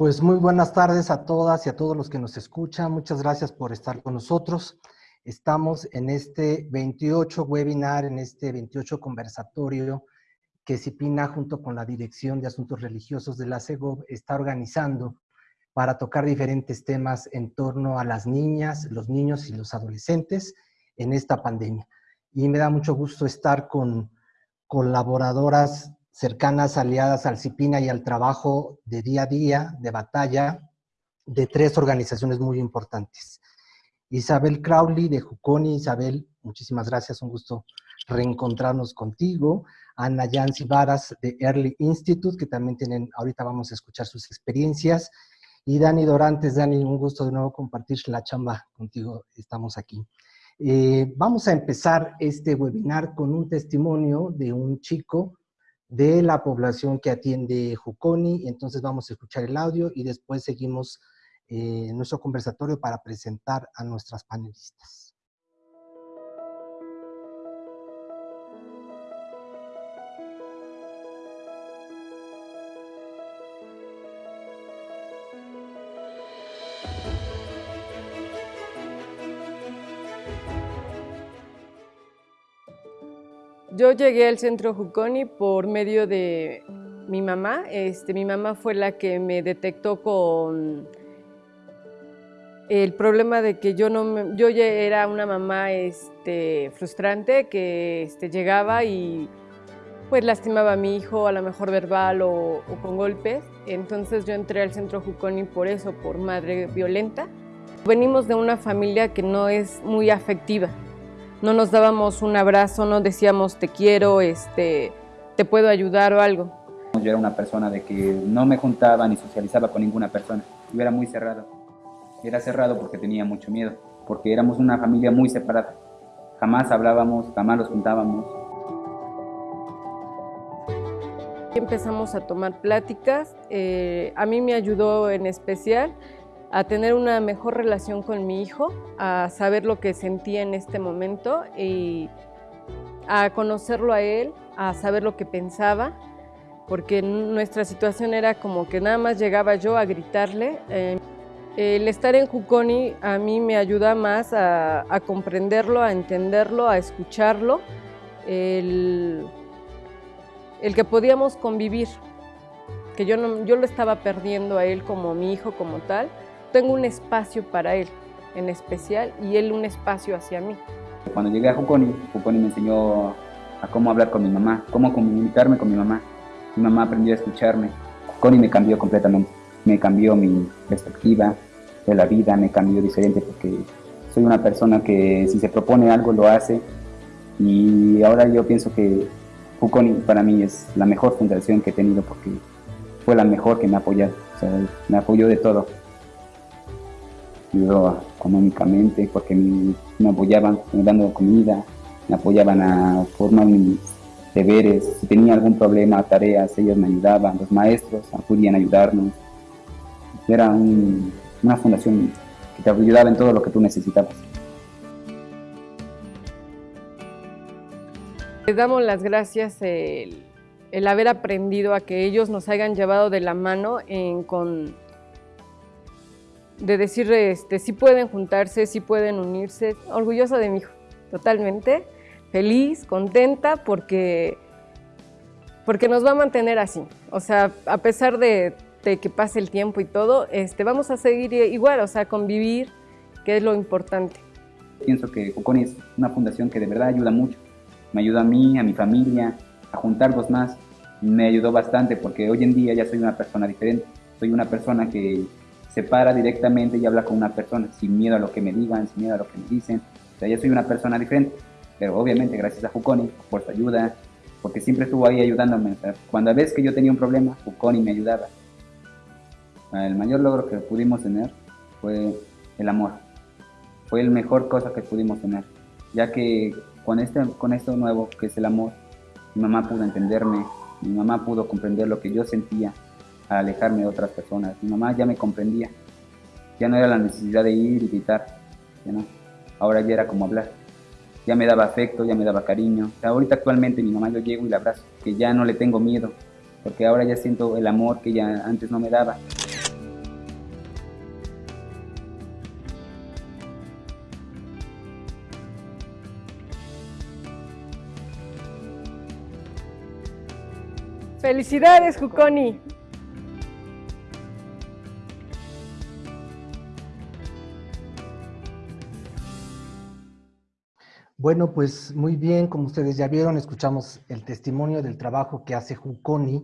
Pues muy buenas tardes a todas y a todos los que nos escuchan. Muchas gracias por estar con nosotros. Estamos en este 28 webinar, en este 28 conversatorio que CIPINA junto con la Dirección de Asuntos Religiosos de la CEGOV está organizando para tocar diferentes temas en torno a las niñas, los niños y los adolescentes en esta pandemia. Y me da mucho gusto estar con colaboradoras cercanas, aliadas al CIPINA y al trabajo de día a día, de batalla, de tres organizaciones muy importantes. Isabel Crowley de Juconi. Isabel, muchísimas gracias, un gusto reencontrarnos contigo. Ana Yancy Varas de Early Institute, que también tienen, ahorita vamos a escuchar sus experiencias. Y Dani Dorantes, Dani, un gusto de nuevo compartir la chamba contigo, estamos aquí. Eh, vamos a empezar este webinar con un testimonio de un chico de la población que atiende Juconi, entonces vamos a escuchar el audio y después seguimos eh, nuestro conversatorio para presentar a nuestras panelistas. Yo llegué al centro Juconi por medio de mi mamá. Este, mi mamá fue la que me detectó con el problema de que yo no yo ya era una mamá este, frustrante que este, llegaba y pues lastimaba a mi hijo, a lo mejor verbal o, o, con golpes. Entonces yo entré al centro Juconi por eso, por madre violenta. Venimos de una familia que no es muy afectiva no nos dábamos un abrazo, no decíamos te quiero, este, te puedo ayudar o algo. Yo era una persona de que no me juntaba ni socializaba con ninguna persona. Yo era muy cerrado. Era cerrado porque tenía mucho miedo, porque éramos una familia muy separada. Jamás hablábamos, jamás los juntábamos. Empezamos a tomar pláticas. Eh, a mí me ayudó en especial a tener una mejor relación con mi hijo, a saber lo que sentía en este momento y a conocerlo a él, a saber lo que pensaba, porque nuestra situación era como que nada más llegaba yo a gritarle. Eh, el estar en Juconi a mí me ayuda más a, comprenderlo, a entenderlo, a escucharlo, el, que podíamos convivir, que yo, no, yo lo estaba perdiendo a él como mi hijo como tal, tengo un espacio para él en especial y él un espacio hacia mí. Cuando llegué a Juconi, Juconi me enseñó a cómo hablar con mi mamá, cómo comunicarme con mi mamá. Mi mamá aprendió a escucharme. Juconi me cambió completamente, me cambió mi perspectiva de la vida, me cambió diferente porque soy una persona que si se propone algo lo hace y ahora yo pienso que Juconi para mí es la mejor fundación que he tenido porque fue la mejor que me apoyó, o sea, me apoyó de todo ayudó económicamente porque me, apoyaban dando comida, me apoyaban a formar mis deberes, si tenía algún problema, tareas, ellos me ayudaban, los maestros acudían a ayudarnos. Era una fundación que te ayudaba en todo lo que tú necesitabas. Les damos las gracias el, el, haber aprendido a que ellos nos hayan llevado de la mano en, con de decir, este, sí pueden juntarse, sí pueden unirse. Orgullosa de mi hijo, totalmente. Feliz, contenta, porque, porque nos va a mantener así. O sea, a pesar de, que pase el tiempo y todo, este, vamos a seguir igual, o sea, convivir, que es lo importante. Pienso que Coconi es una fundación que de verdad ayuda mucho. Me ayuda a mí, a mi familia, a juntarnos más. Me ayudó bastante porque hoy en día ya soy una persona diferente. Soy una persona que se para directamente y habla con una persona, sin miedo a lo que me digan, sin miedo a lo que me dicen. O sea, yo soy una persona diferente, pero obviamente gracias a Juconi por su ayuda, porque siempre estuvo ahí ayudándome. cuando ves que yo tenía un problema, Juconi me ayudaba. El mayor logro que pudimos tener fue el amor. Fue la mejor cosa que pudimos tener, ya que con, este, con esto nuevo, que es el amor, mi mamá pudo entenderme, mi mamá pudo comprender lo que yo sentía, a alejarme de otras personas. Mi mamá ya me comprendía, ya no era la necesidad de ir y gritar, ya no. ahora ya era como hablar. Ya me daba afecto, ya me daba cariño. O sea, ahorita actualmente mi mamá yo llego y la abrazo, que ya no le tengo miedo, porque ahora ya siento el amor que ya antes no me daba. Felicidades, Juconi. Bueno, pues muy bien, como ustedes ya vieron, escuchamos el testimonio del trabajo que hace Juconi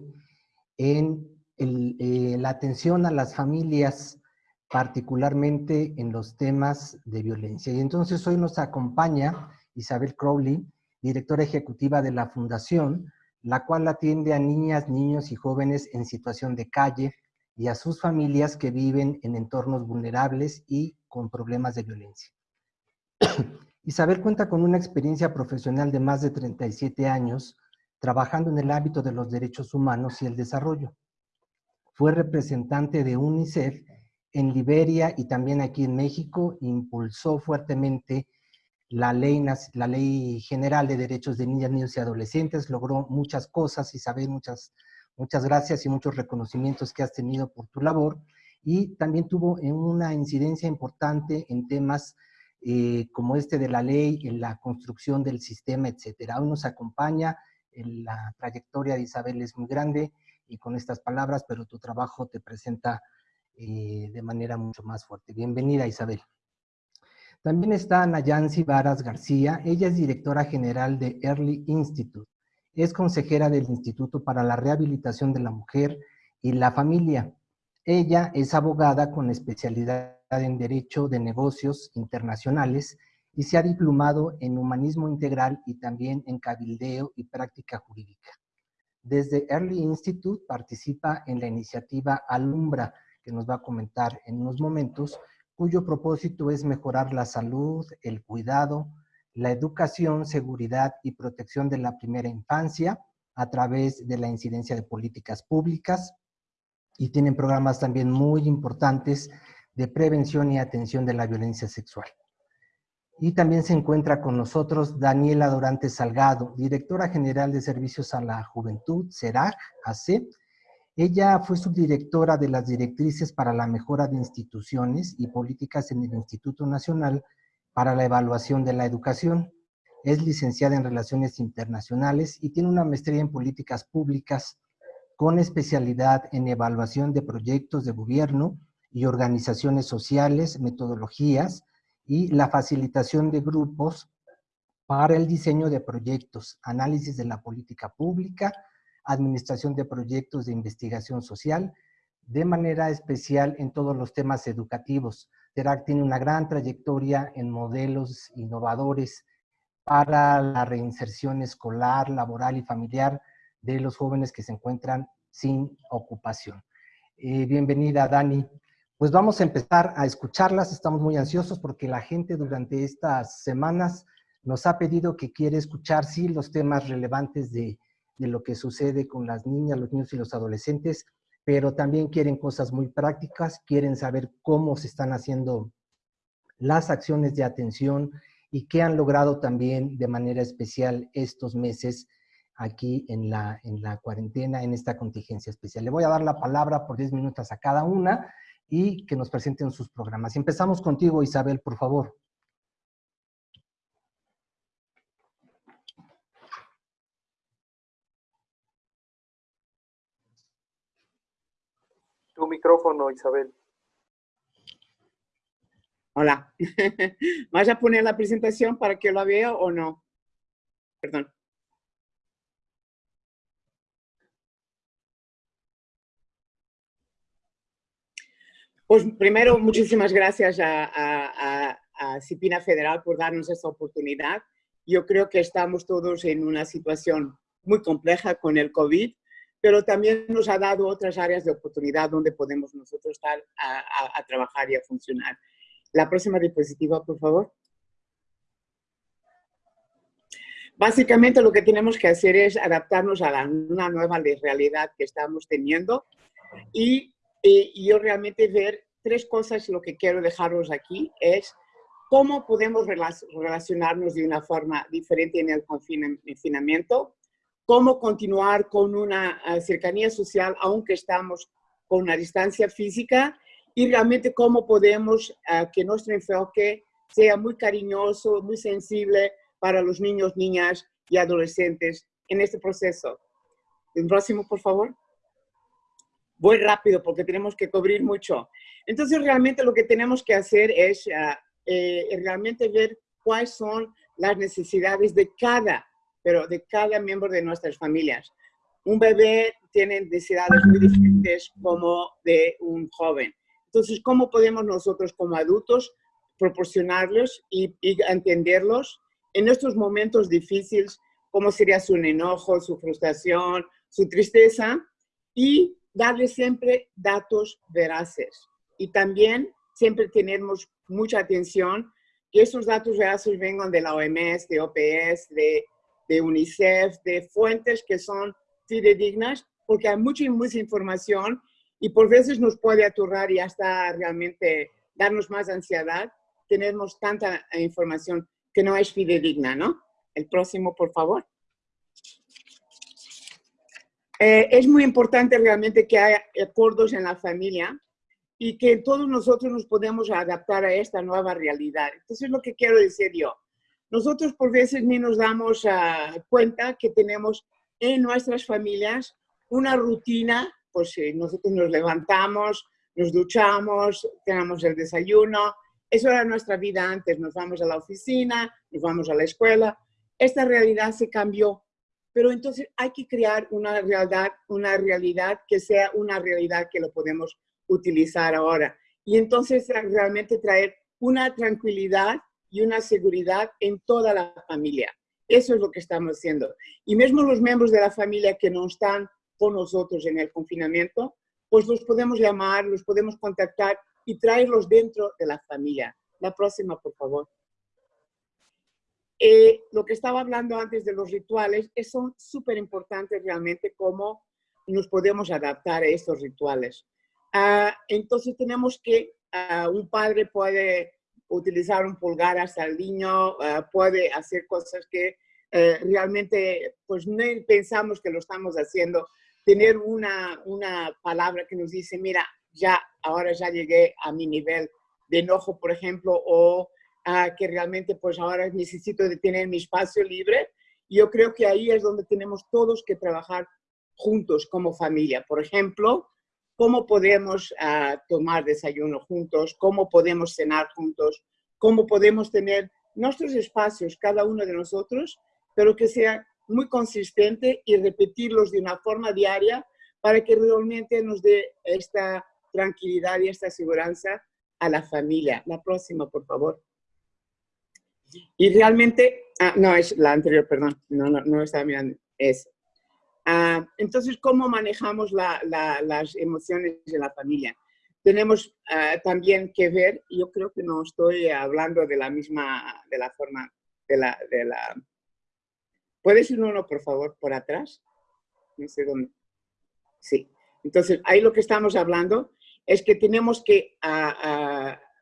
en eh, la atención a las familias, particularmente en los temas de violencia. Y entonces hoy nos acompaña Isabel Crowley, directora ejecutiva de la Fundación, la cual atiende a niñas, niños y jóvenes en situación de calle y a sus familias que viven en entornos vulnerables y con problemas de violencia. Isabel cuenta con una experiencia profesional de más de 37 años trabajando en el ámbito de los derechos humanos y el desarrollo. Fue representante de UNICEF en Liberia y también aquí en México, impulsó fuertemente la ley, general de derechos de niñas, niños y adolescentes, logró muchas cosas, Isabel, muchas, muchas gracias y muchos reconocimientos que has tenido por tu labor, y también tuvo una incidencia importante en temas eh, como este de la ley, en la construcción del sistema, etcétera. Hoy nos acompaña, la trayectoria de Isabel es muy grande y con estas palabras, pero tu trabajo te presenta eh, de manera mucho más fuerte. Bienvenida, Isabel. También está Nayansi Varas García, ella es directora general de Early Institute, es consejera del Instituto para la Rehabilitación de la Mujer y la Familia. Ella es abogada con especialidad en Derecho de Negocios Internacionales y se ha diplomado en Humanismo Integral y también en Cabildeo y Práctica Jurídica. Desde Early Institute participa en la iniciativa Alumbra, que nos va a comentar en unos momentos, cuyo propósito es mejorar la salud, el cuidado, la educación, seguridad y protección de la primera infancia a través de la incidencia de políticas públicas y tienen programas también muy importantes de prevención y atención de la violencia sexual. Y también se encuentra con nosotros Daniela Dorante Salgado, directora general de Servicios a la Juventud, CERAC, AC. Ella fue subdirectora de las directrices para la mejora de instituciones y políticas en el Instituto Nacional para la Evaluación de la Educación. Es licenciada en Relaciones Internacionales y tiene una maestría en Políticas Públicas con especialidad en evaluación de proyectos de gobierno y organizaciones sociales, metodologías y la facilitación de grupos para el diseño de proyectos, análisis de la política pública, administración de proyectos de investigación social, de manera especial en todos los temas educativos. TERAC tiene una gran trayectoria en modelos innovadores para la reinserción escolar, laboral y familiar de los jóvenes que se encuentran sin ocupación. Eh, bienvenida, Dani. Pues vamos a empezar a escucharlas, estamos muy ansiosos porque la gente durante estas semanas nos ha pedido que quiere escuchar, sí, los temas relevantes de, lo que sucede con las niñas, los niños y los adolescentes, pero también quieren cosas muy prácticas, quieren saber cómo se están haciendo las acciones de atención y qué han logrado también de manera especial estos meses aquí en la, en la cuarentena, en esta contingencia especial. Le voy a dar la palabra por 10 minutos a cada una y que nos presenten sus programas. Empezamos contigo, Isabel, por favor. Tu micrófono, Isabel. Hola. ¿Vas a poner la presentación para que la vea o no? Perdón. Pues primero, muchísimas gracias a, Cipina Federal por darnos esta oportunidad. Yo creo que estamos todos en una situación muy compleja con el COVID, pero también nos ha dado otras áreas de oportunidad donde podemos nosotros estar a, trabajar y a funcionar. La próxima diapositiva, por favor. Básicamente lo que tenemos que hacer es adaptarnos a la, una nueva realidad que estamos teniendo y y yo realmente ver tres cosas, lo que quiero dejaros aquí es cómo podemos relacionarnos de una forma diferente en el confinamiento, cómo continuar con una ah, cercanía social aunque estamos con una distancia física y realmente cómo podemos uh, que nuestro enfoque sea muy cariñoso, muy sensible para los niños, niñas y adolescentes en este proceso. El próximo, por favor. Voy rápido porque tenemos que cubrir mucho. Entonces, realmente lo que tenemos que hacer es ah, eh, realmente ver cuáles son las necesidades de cada, pero de cada miembro de nuestras familias. Un bebé tiene necesidades muy diferentes como de un joven. Entonces, ¿cómo podemos nosotros como adultos proporcionarlos y, y entenderlos en estos momentos difíciles, cómo sería su enojo, su frustración, su tristeza, y darle siempre datos veraces. Y también siempre tenemos mucha atención que esos datos veraces vengan de la OMS, de OPS, de, de UNICEF, de fuentes que son fidedignas, porque hay mucha, mucha información y por veces nos puede aturrar y hasta realmente darnos más ansiedad. Tenemos tanta información que no es fidedigna, ¿no? El próximo, por favor. Eh, es muy importante realmente que haya acuerdos en la familia y que todos nosotros nos podemos adaptar a esta nueva realidad. Entonces, lo que quiero decir yo, nosotros por veces ni nos damos uh, cuenta que tenemos en nuestras familias una rutina, pues eh, nosotros nos levantamos, nos duchamos, tenemos el desayuno, eso era nuestra vida antes, nos vamos a la oficina, nos vamos a la escuela, esta realidad se cambió pero entonces hay que crear una realidad, una realidad que sea una realidad que lo podemos utilizar ahora. Y entonces realmente traer una tranquilidad y una seguridad en toda la familia. Eso es lo que estamos haciendo. Y mismo los miembros de la familia que no están con nosotros en el confinamiento, pues los podemos llamar, los podemos contactar y traerlos dentro de la familia. La próxima, por favor. Eh, lo que estaba hablando antes de los rituales, es, son súper importantes realmente cómo nos podemos adaptar a estos rituales. Ah, entonces tenemos que, uh, un padre puede utilizar un pulgar hasta el niño, ah, puede hacer cosas que eh, realmente pues no pensamos que lo estamos haciendo. Tener una, una palabra que nos dice, mira, ya, ahora ya llegué a mi nivel de enojo, por ejemplo, o que realmente pues ahora necesito de tener mi espacio libre. Yo creo que ahí es donde tenemos todos que trabajar juntos como familia. Por ejemplo, cómo podemos ah, tomar desayuno juntos, cómo podemos cenar juntos, cómo podemos tener nuestros espacios, cada uno de nosotros, pero que sea muy consistente y repetirlos de una forma diaria para que realmente nos dé esta tranquilidad y esta seguridad a la familia. La próxima, por favor. Y realmente, ah, no, es la anterior, perdón, no, no, no estaba mirando, es. Ah, entonces, ¿cómo manejamos la, las emociones de la familia? Tenemos ah, también que ver, yo creo que no estoy hablando de la misma, de la forma, de la, de la... ¿Puedes ir uno, por favor, por atrás? No sé dónde. Sí. Entonces, ahí lo que estamos hablando es que tenemos que,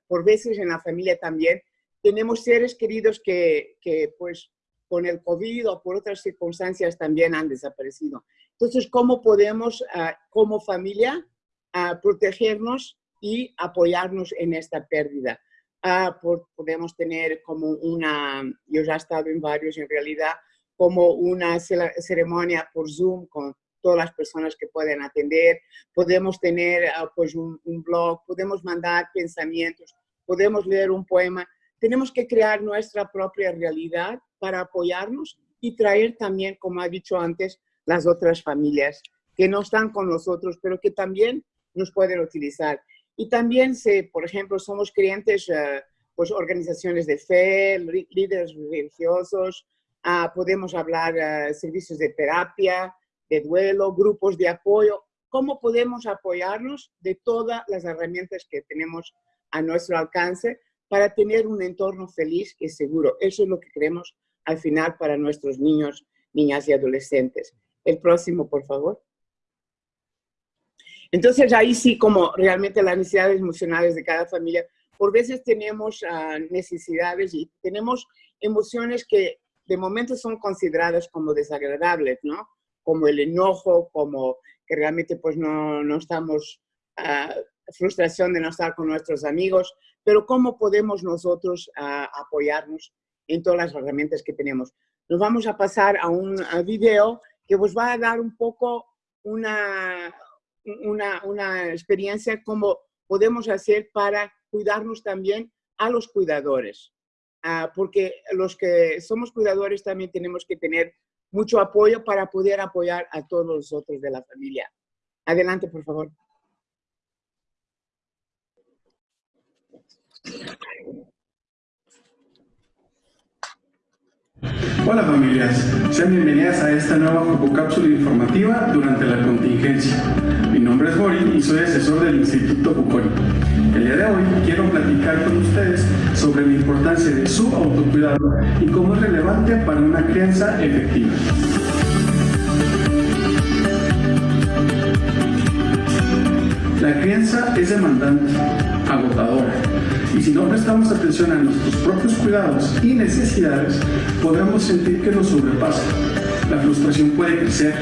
por veces en la familia también, tenemos seres queridos que, que, pues con el COVID o por otras circunstancias también han desaparecido. Entonces, ¿cómo podemos ah, como familia ah, protegernos y apoyarnos en esta pérdida? Ah, podemos tener como una, yo ya he estado en varios en realidad, como una ceremonia por Zoom con todas las personas que pueden atender, podemos tener pues un, un blog, podemos mandar pensamientos, podemos leer un poema, tenemos que crear nuestra propia realidad para apoyarnos y traer también, como ha dicho antes, las otras familias que no están con nosotros, pero que también nos pueden utilizar. Y también, si, por ejemplo, somos creyentes, uh, pues organizaciones de fe, líderes religiosos, uh, podemos hablar uh, servicios de terapia, de duelo, grupos de apoyo, cómo podemos apoyarnos de todas las herramientas que tenemos a nuestro alcance para tener un entorno feliz y seguro. Eso es lo que queremos al final para nuestros niños, niñas y adolescentes. El próximo, por favor. Entonces, ahí sí, como realmente las necesidades emocionales de cada familia, por veces tenemos uh, necesidades y tenemos emociones que de momento son consideradas como desagradables, ¿no? Como el enojo, como que realmente pues no, no estamos, uh, frustración de no estar con nuestros amigos, pero ¿cómo podemos nosotros uh, apoyarnos en todas las herramientas que tenemos? Nos vamos a pasar a un video que os va a dar un poco una, una, experiencia como podemos hacer para cuidarnos también a los cuidadores. Ah, porque los que somos cuidadores también tenemos que tener mucho apoyo para poder apoyar a todos los otros de la familia. Adelante, por favor. Hola familias, sean bienvenidas a esta nueva cápsula informativa durante la contingencia. Mi nombre es Bori y soy asesor del Instituto Buconi. El día de hoy quiero platicar con ustedes sobre la importancia de su autocuidado y cómo es relevante para una crianza efectiva. La crianza es demandante, agotadora, y si no prestamos atención a nuestros propios cuidados y necesidades, podremos sentir que nos sobrepasa. La frustración puede crecer,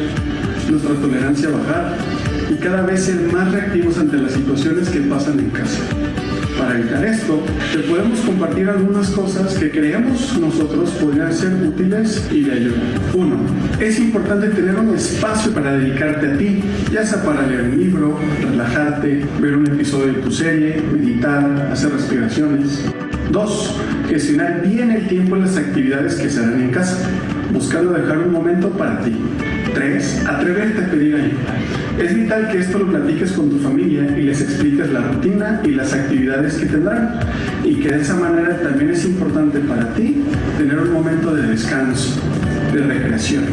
nuestra tolerancia bajar y cada vez ser más reactivos ante las situaciones que pasan en casa. Para evitar esto, te podemos compartir algunas cosas que creemos nosotros podrían ser útiles y de ayuda. 1. Es importante tener un espacio para dedicarte a ti, ya sea para leer un libro, ver un episodio de tu serie, meditar, hacer respiraciones. 2. Gestionar bien el tiempo en las actividades que se harán en casa, buscando dejar un momento para ti. 3. Atreverte a pedir ayuda. Es vital que esto lo platiques con tu familia y les expliques la rutina y las actividades que tendrán y que de esa manera también es importante para ti tener un momento de descanso, de recreación,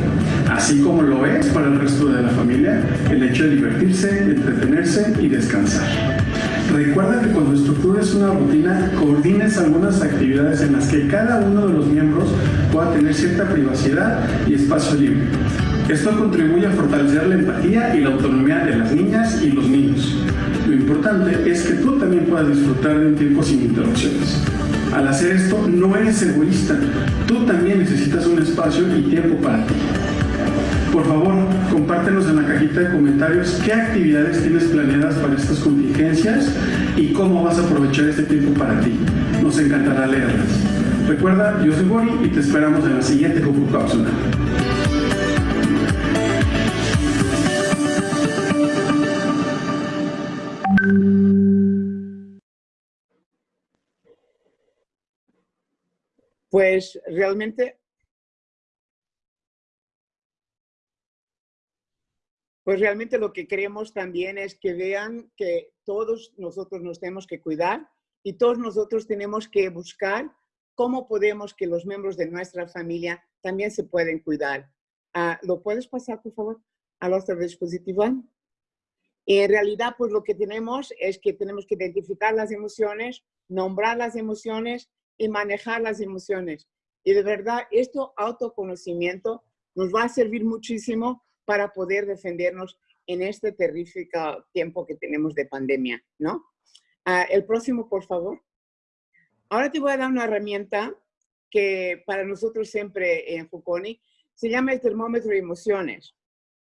así como lo es para el resto de la familia el hecho de divertirse, entretenerse y descansar. Recuerda que cuando estructures una rutina, coordines algunas actividades en las que cada uno de los miembros pueda tener cierta privacidad y espacio libre esto contribuye a fortalecer la empatía y la autonomía de las niñas y los niños. Lo importante es que tú también puedas disfrutar de un tiempo sin interrupciones. Al hacer esto, no eres egoísta. Tú también necesitas un espacio y tiempo para ti. Por favor, compártenos en la cajita de comentarios qué actividades tienes planeadas para estas contingencias y cómo vas a aprovechar este tiempo para ti. Nos encantará leerlas. Recuerda, yo soy Bori y te esperamos en la siguiente Cápsula. Pues realmente, pues realmente lo que queremos también es que vean que todos nosotros nos tenemos que cuidar y todos nosotros tenemos que buscar cómo podemos que los miembros de nuestra familia también se pueden cuidar. Ah, ¿Lo puedes pasar, por favor, a otro dispositivo? En realidad, pues lo que tenemos es que tenemos que identificar las emociones, nombrar las emociones y manejar las emociones. Y de verdad, esto autoconocimiento nos va a servir muchísimo para poder defendernos en este terrífico tiempo que tenemos de pandemia, ¿no? Ah, el próximo, por favor. Ahora te voy a dar una herramienta que para nosotros siempre en Fuconi se llama el termómetro de emociones.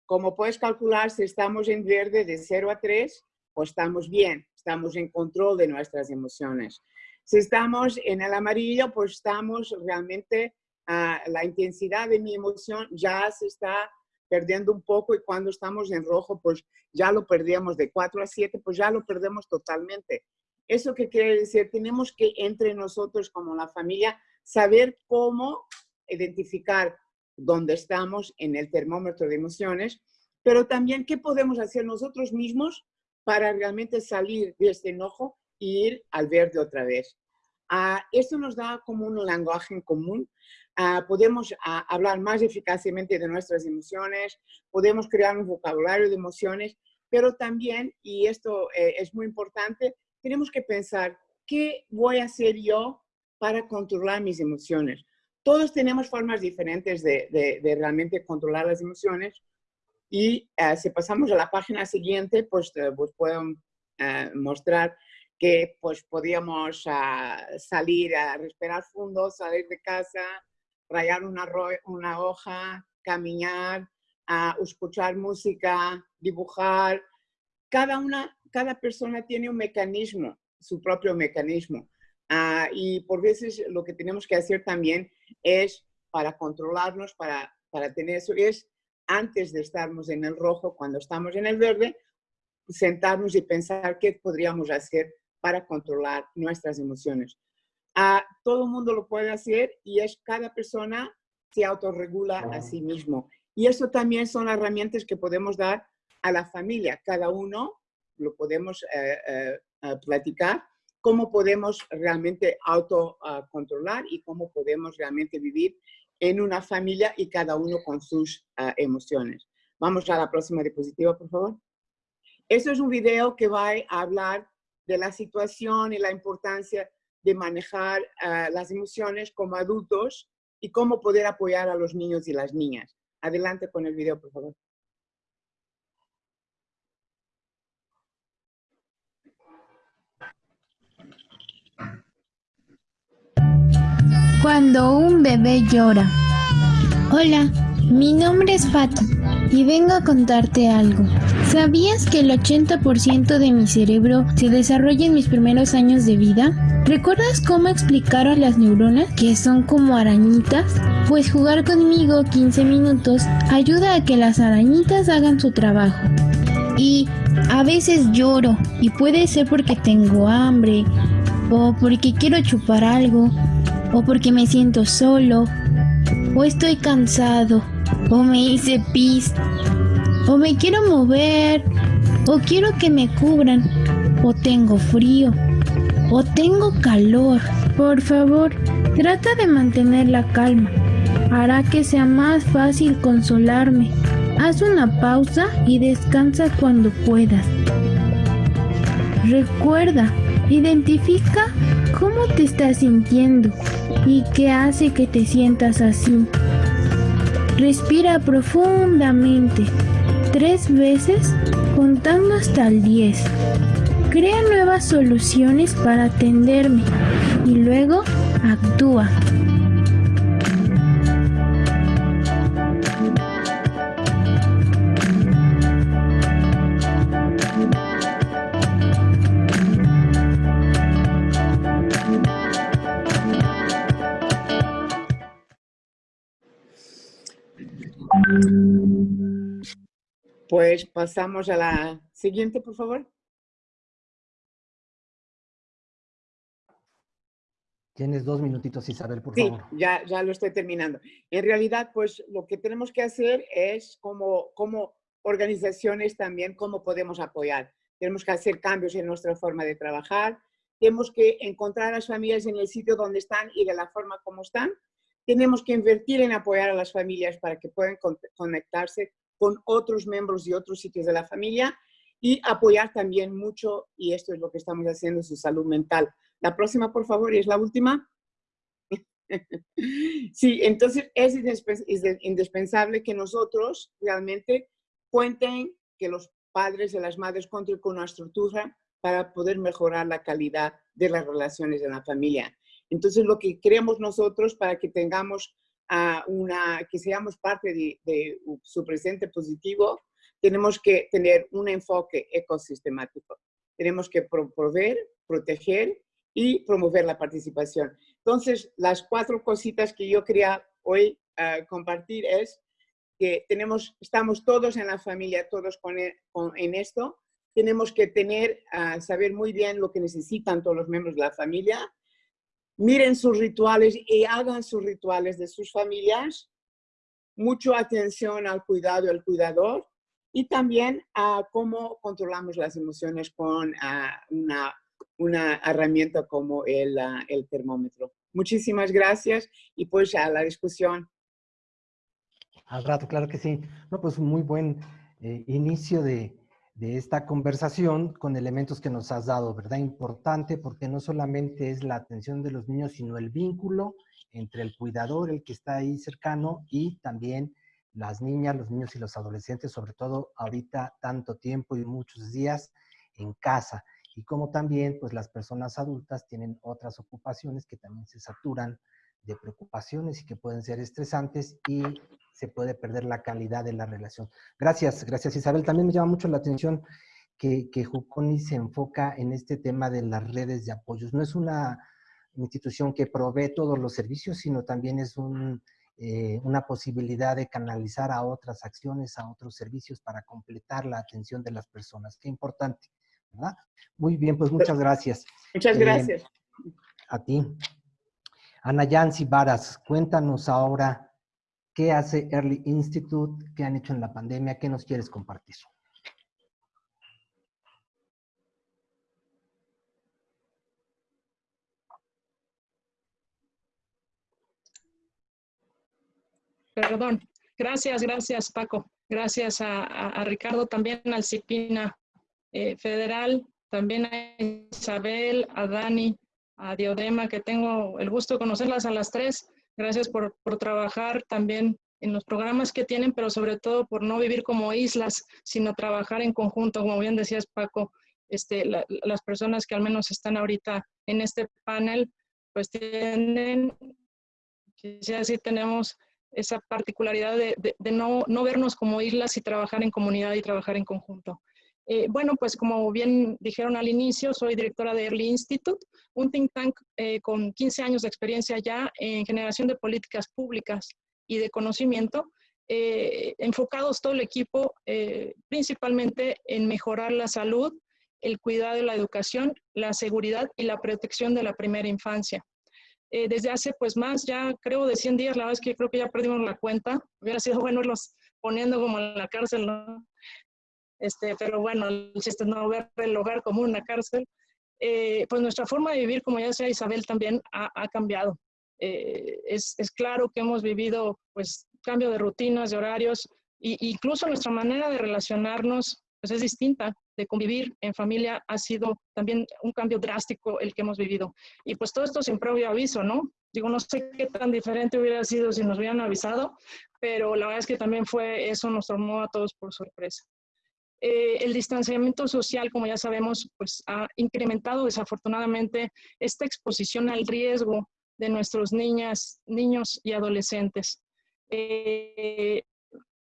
Como puedes calcular, si estamos en verde de 0 a 3, pues estamos bien, estamos en control de nuestras emociones. Si estamos en el amarillo, pues estamos realmente, uh, la intensidad de mi emoción ya se está perdiendo un poco y cuando estamos en rojo, pues ya lo perdíamos de 4 a 7, pues ya lo perdemos totalmente. ¿Eso qué quiere decir? Tenemos que entre nosotros como la familia saber cómo identificar dónde estamos en el termómetro de emociones, pero también qué podemos hacer nosotros mismos para realmente salir de este enojo ir al verde otra vez. Uh, esto nos da como un lenguaje en común. Uh, podemos uh, hablar más eficazmente de nuestras emociones, podemos crear un vocabulario de emociones, pero también, y esto eh, es muy importante, tenemos que pensar, ¿qué voy a hacer yo para controlar mis emociones? Todos tenemos formas diferentes de, realmente controlar las emociones y eh, si pasamos a la página siguiente, pues, eh, pues puedo mostrar que pues podíamos ah, salir a respirar fondo, salir de casa, rayar una, una hoja, caminar, a escuchar música, dibujar. Cada, una, cada persona tiene un mecanismo, su propio mecanismo. Ah, y por veces lo que tenemos que hacer también es para controlarnos, para, para tener eso, es antes de estarmos en el rojo, cuando estamos en el verde, sentarnos y pensar qué podríamos hacer para controlar nuestras emociones. Ah, todo el mundo lo puede hacer y es cada persona se autorregula a sí mismo. Y eso también son herramientas que podemos dar a la familia. Cada uno lo podemos eh, eh, eh, platicar, cómo podemos realmente autocontrolar y cómo podemos realmente vivir en una familia y cada uno con sus emociones. Vamos a la próxima diapositiva, por favor. Esto es un video que va a hablar de la situación y la importancia de manejar las emociones como adultos y cómo poder apoyar a los niños y las niñas. Adelante con el video, por favor. Cuando un bebé llora. Hola, mi nombre es Fati y vengo a contarte algo. ¿Sabías que el 80% de mi cerebro se desarrolla en mis primeros años de vida? ¿Recuerdas cómo explicar a las neuronas que son como arañitas? Pues jugar conmigo 15 minutos ayuda a que las arañitas hagan su trabajo. Y a veces lloro y puede ser porque tengo hambre o porque quiero chupar algo o porque me siento solo o estoy cansado o me hice pis o me quiero mover, o quiero que me cubran, o tengo frío, o tengo calor. Por favor, trata de mantener la calma. Hará que sea más fácil consolarme. Haz una pausa y descansa cuando puedas. Recuerda, identifica cómo te estás sintiendo y qué hace que te sientas así. Respira profundamente tres veces contando hasta el 10. Crea nuevas soluciones para atenderme y luego actúa. Pues pasamos a la siguiente, por favor. Tienes dos minutitos, Isabel, por sí, favor. Ya, ya lo estoy terminando. En realidad, pues lo que tenemos que hacer es como, como organizaciones también, cómo podemos apoyar. Tenemos que hacer cambios en nuestra forma de trabajar. Tenemos que encontrar a las familias en el sitio donde están y de la forma como están. Tenemos que invertir en apoyar a las familias para que puedan conectarse con otros miembros y otros sitios de la familia y apoyar también mucho, y esto es lo que estamos haciendo, su salud mental. La próxima, por favor, y es la última. sí, entonces es indispensable que nosotros realmente cuenten que los padres y las madres cuenten con una estructura para poder mejorar la calidad de las relaciones en la familia. Entonces, lo que queremos nosotros para que tengamos a una, que seamos parte de, su presente positivo, tenemos que tener un enfoque ecosistemático. Tenemos que promover, proteger y promover la participación. Entonces, las cuatro cositas que yo quería hoy ah, compartir es que tenemos, estamos todos en la familia, todos con, e, en esto. Tenemos que tener, uh, saber muy bien lo que necesitan todos los miembros de la familia miren sus rituales y hagan sus rituales de sus familias. Mucha atención al cuidado del cuidador y también a cómo controlamos las emociones con una, una, herramienta como el, el termómetro. Muchísimas gracias y pues a la discusión. Al rato, claro que sí. No, pues muy buen eh, inicio de, de esta conversación con elementos que nos has dado, ¿verdad? Importante porque no solamente es la atención de los niños, sino el vínculo entre el cuidador, el que está ahí cercano, y también las niñas, los niños y los adolescentes, sobre todo ahorita tanto tiempo y muchos días en casa. Y como también, pues las personas adultas tienen otras ocupaciones que también se saturan de preocupaciones y que pueden ser estresantes y se puede perder la calidad de la relación. Gracias, gracias Isabel. También me llama mucho la atención que, que Juconi se enfoca en este tema de las redes de apoyos. No es una institución que provee todos los servicios, sino también es un eh, una posibilidad de canalizar a otras acciones, a otros servicios para completar la atención de las personas. Qué importante, ¿verdad? Muy bien, pues muchas gracias. Muchas gracias. a ti. Ana Yancy Varas, cuéntanos ahora qué hace Early Institute, qué han hecho en la pandemia, qué nos quieres compartir. Perdón. Gracias, gracias Paco. Gracias a, Ricardo, también al CIPINA eh, Federal, también a Isabel, a Dani, a Diodema, que tengo el gusto de conocerlas a las tres. Gracias por, por trabajar también en los programas que tienen, pero sobre todo por no vivir como islas, sino trabajar en conjunto, como bien decías Paco, este, las personas que al menos están ahorita en este panel, pues tienen, ya sí tenemos esa particularidad de, de, no, no, vernos como islas y trabajar en comunidad y trabajar en conjunto. Eh, bueno, pues como bien dijeron al inicio, soy directora de Early Institute, un think tank eh, con 15 años de experiencia ya en generación de políticas públicas y de conocimiento, eh, enfocados todo el equipo principalmente en mejorar la salud, el cuidado de la educación, la seguridad y la protección de la primera infancia. Eh, desde hace pues más, ya creo de 100 días, la verdad es que creo que ya perdimos la cuenta. Hubiera sido bueno irlos poniendo como en la cárcel, ¿no? Este, pero bueno, el chiste no ver el hogar como una cárcel. Eh, pues nuestra forma de vivir, como ya decía Isabel, también ha, ha cambiado. Eh, es, es, claro que hemos vivido pues cambio de rutinas, de horarios, e incluso nuestra manera de relacionarnos pues es distinta de convivir en familia ha sido también un cambio drástico el que hemos vivido. Y pues todo esto sin previo aviso, ¿no? Digo, no sé qué tan diferente hubiera sido si nos hubieran avisado, pero la verdad es que también fue, eso nos tomó a todos por sorpresa. Eh, el distanciamiento social, como ya sabemos, pues ha incrementado desafortunadamente esta exposición al riesgo de nuestros niñas, niños y adolescentes. Eh,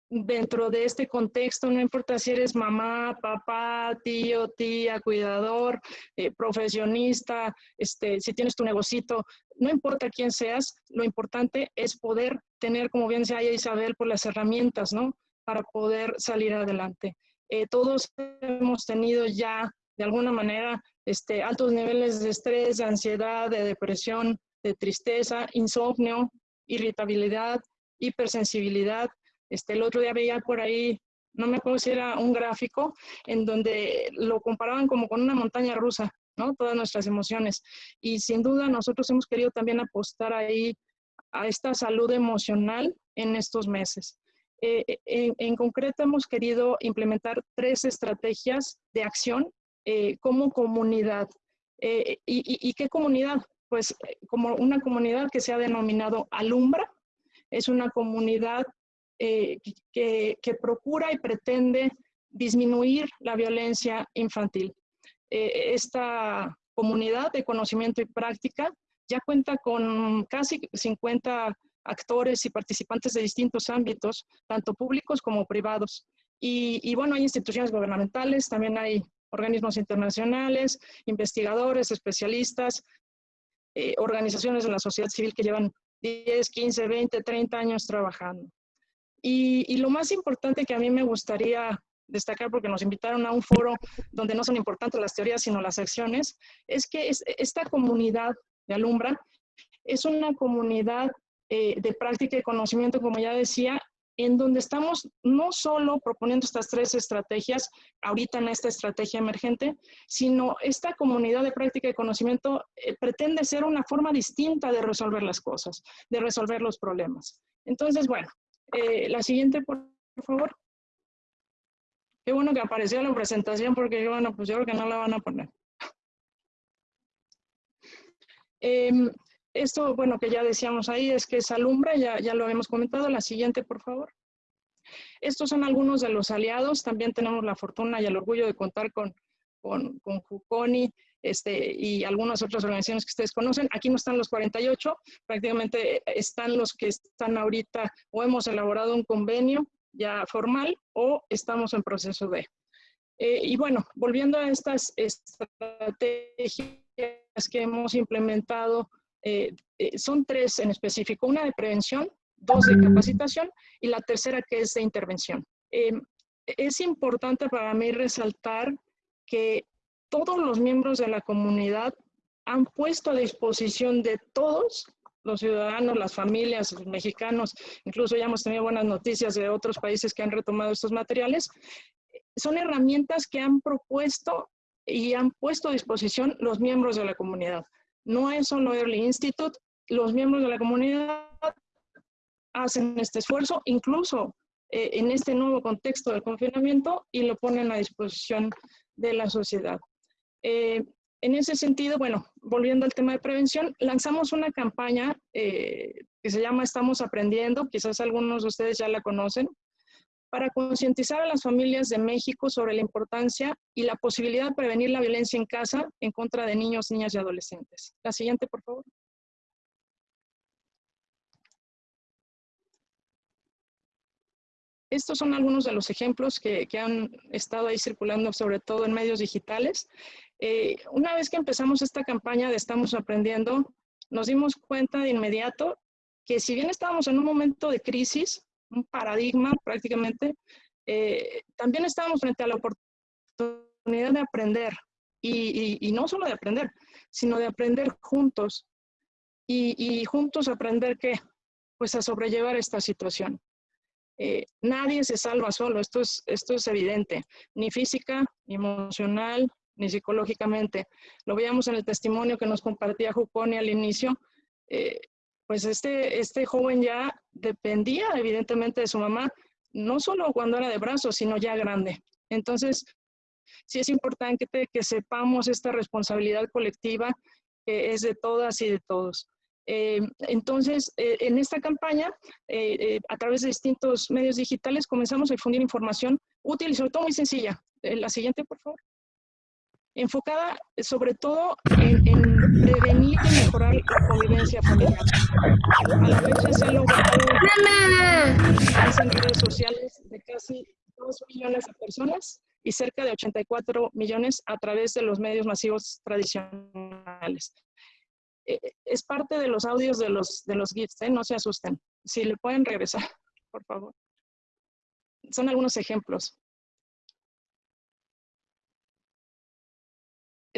dentro de este contexto, no importa si eres mamá, papá, tío, tía, cuidador, eh, profesionista, este, si tienes tu negocito, no importa quién seas, lo importante es poder tener, como bien decía Isabel, por las herramientas, ¿no? Para poder salir adelante. Eh, todos hemos tenido ya, de alguna manera, este, altos niveles de estrés, de ansiedad, de depresión, de tristeza, insomnio, irritabilidad, hipersensibilidad, este, el otro día veía por ahí, no me acuerdo si era un gráfico, en donde lo comparaban como con una montaña rusa, ¿no? Todas nuestras emociones. Y sin duda nosotros hemos querido también apostar ahí a esta salud emocional en estos meses. Eh, eh, en, concreto hemos querido implementar tres estrategias de acción eh, como comunidad. y, y, qué comunidad? Pues como una comunidad que se ha denominado Alumbra, es una comunidad eh, que, procura y pretende disminuir la violencia infantil. Eh, esta comunidad de conocimiento y práctica ya cuenta con casi 50 actores y participantes de distintos ámbitos, tanto públicos como privados. Y, bueno, hay instituciones gubernamentales, también hay organismos internacionales, investigadores, especialistas, eh, organizaciones de la sociedad civil que llevan 10, 15, 20, 30 años trabajando. Y, lo más importante que a mí me gustaría destacar, porque nos invitaron a un foro donde no son importantes las teorías, sino las acciones, es que esta comunidad de Alumbra es una comunidad eh, de práctica y conocimiento, como ya decía, en donde estamos no solo proponiendo estas tres estrategias, ahorita en esta estrategia emergente, sino esta comunidad de práctica y conocimiento eh, pretende ser una forma distinta de resolver las cosas, de resolver los problemas. Entonces, bueno, eh, la siguiente, por, favor. Qué bueno que apareció la presentación porque bueno, pues yo creo que no la van a poner. Em, esto, bueno, que ya decíamos ahí, es que es alumbra, ya, ya lo habíamos comentado. La siguiente, por favor. Estos son algunos de los aliados. También tenemos la fortuna y el orgullo de contar con, con, con Juconi, este, y algunas otras organizaciones que ustedes conocen. Aquí no están los 48, prácticamente están los que están ahorita o hemos elaborado un convenio ya formal o estamos en proceso de. Eh, y bueno, volviendo a estas estrategias que hemos implementado, eh, eh, son tres en específico. Una de prevención, dos de capacitación y la tercera que es de intervención. Em, es importante para mí resaltar que todos los miembros de la comunidad han puesto a disposición de todos los ciudadanos, las familias, los mexicanos, incluso ya hemos tenido buenas noticias de otros países que han retomado estos materiales, son herramientas que han propuesto y han puesto a disposición los miembros de la comunidad. No es solo Early Institute, los miembros de la comunidad hacen este esfuerzo, incluso eh, en este nuevo contexto del confinamiento, y lo ponen a disposición de la sociedad. Eh, en ese sentido, bueno, volviendo al tema de prevención, lanzamos una campaña eh, que se llama Estamos Aprendiendo, quizás algunos de ustedes ya la conocen, para concientizar a las familias de México sobre la importancia y la posibilidad de prevenir la violencia en casa en contra de niños, niñas y adolescentes. La siguiente, por favor. Estos son algunos de los ejemplos que, han estado ahí circulando, sobre todo en medios digitales. Eh, una vez que empezamos esta campaña de Estamos Aprendiendo, nos dimos cuenta de inmediato que si bien estábamos en un momento de crisis, un paradigma prácticamente, eh, también estábamos frente a la oportunidad de aprender. Y, no solo de aprender, sino de aprender juntos. Y, juntos aprender qué? Pues a sobrellevar esta situación. Eh, nadie se salva solo, esto es, esto es evidente, ni física, ni emocional, ni psicológicamente. Lo veíamos en el testimonio que nos compartía Juconi al inicio. Eh, pues este, este joven ya dependía evidentemente de su mamá, no solo cuando era de brazos, sino ya grande. Entonces, sí es importante que, sepamos esta responsabilidad colectiva que es de todas y de todos. Eh, entonces, eh, en esta campaña, eh, a través de distintos medios digitales, comenzamos a difundir información útil y sobre todo muy sencilla. la siguiente, por favor. Enfocada sobre todo en, prevenir y mejorar la convivencia familiar. A la fecha se ha logrado en redes sociales de casi 2 millones de personas y cerca de 84 millones a través de los medios masivos tradicionales. Eh, es parte de los audios de los, de los GIFs, ¿eh? no se asusten. Si le pueden regresar, por favor. Son algunos ejemplos.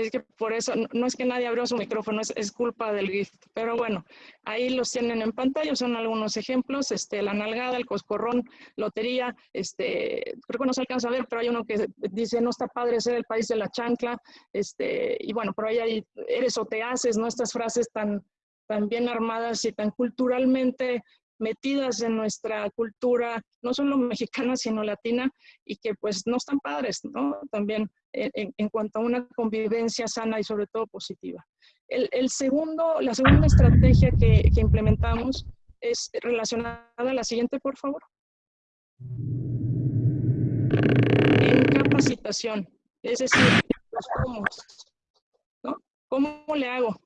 Es que por eso, no es que nadie abrió su micrófono, es, culpa del GIF. Pero bueno, ahí los tienen en pantalla, son algunos ejemplos, este, la nalgada, el coscorrón, lotería, este, creo que no se alcanza a ver, pero hay uno que dice, no está padre ser el país de la chancla, este, y bueno, por ahí hay, eres o te haces, ¿no? Estas frases tan, tan bien armadas y tan culturalmente metidas en nuestra cultura, no solo mexicana, sino latina, y que pues no están padres, ¿no? También en, cuanto a una convivencia sana y sobre todo positiva. El, segundo, la segunda estrategia que, que, implementamos es relacionada a la siguiente, por favor. En capacitación, es decir, los cómo, ¿no? ¿Cómo le hago?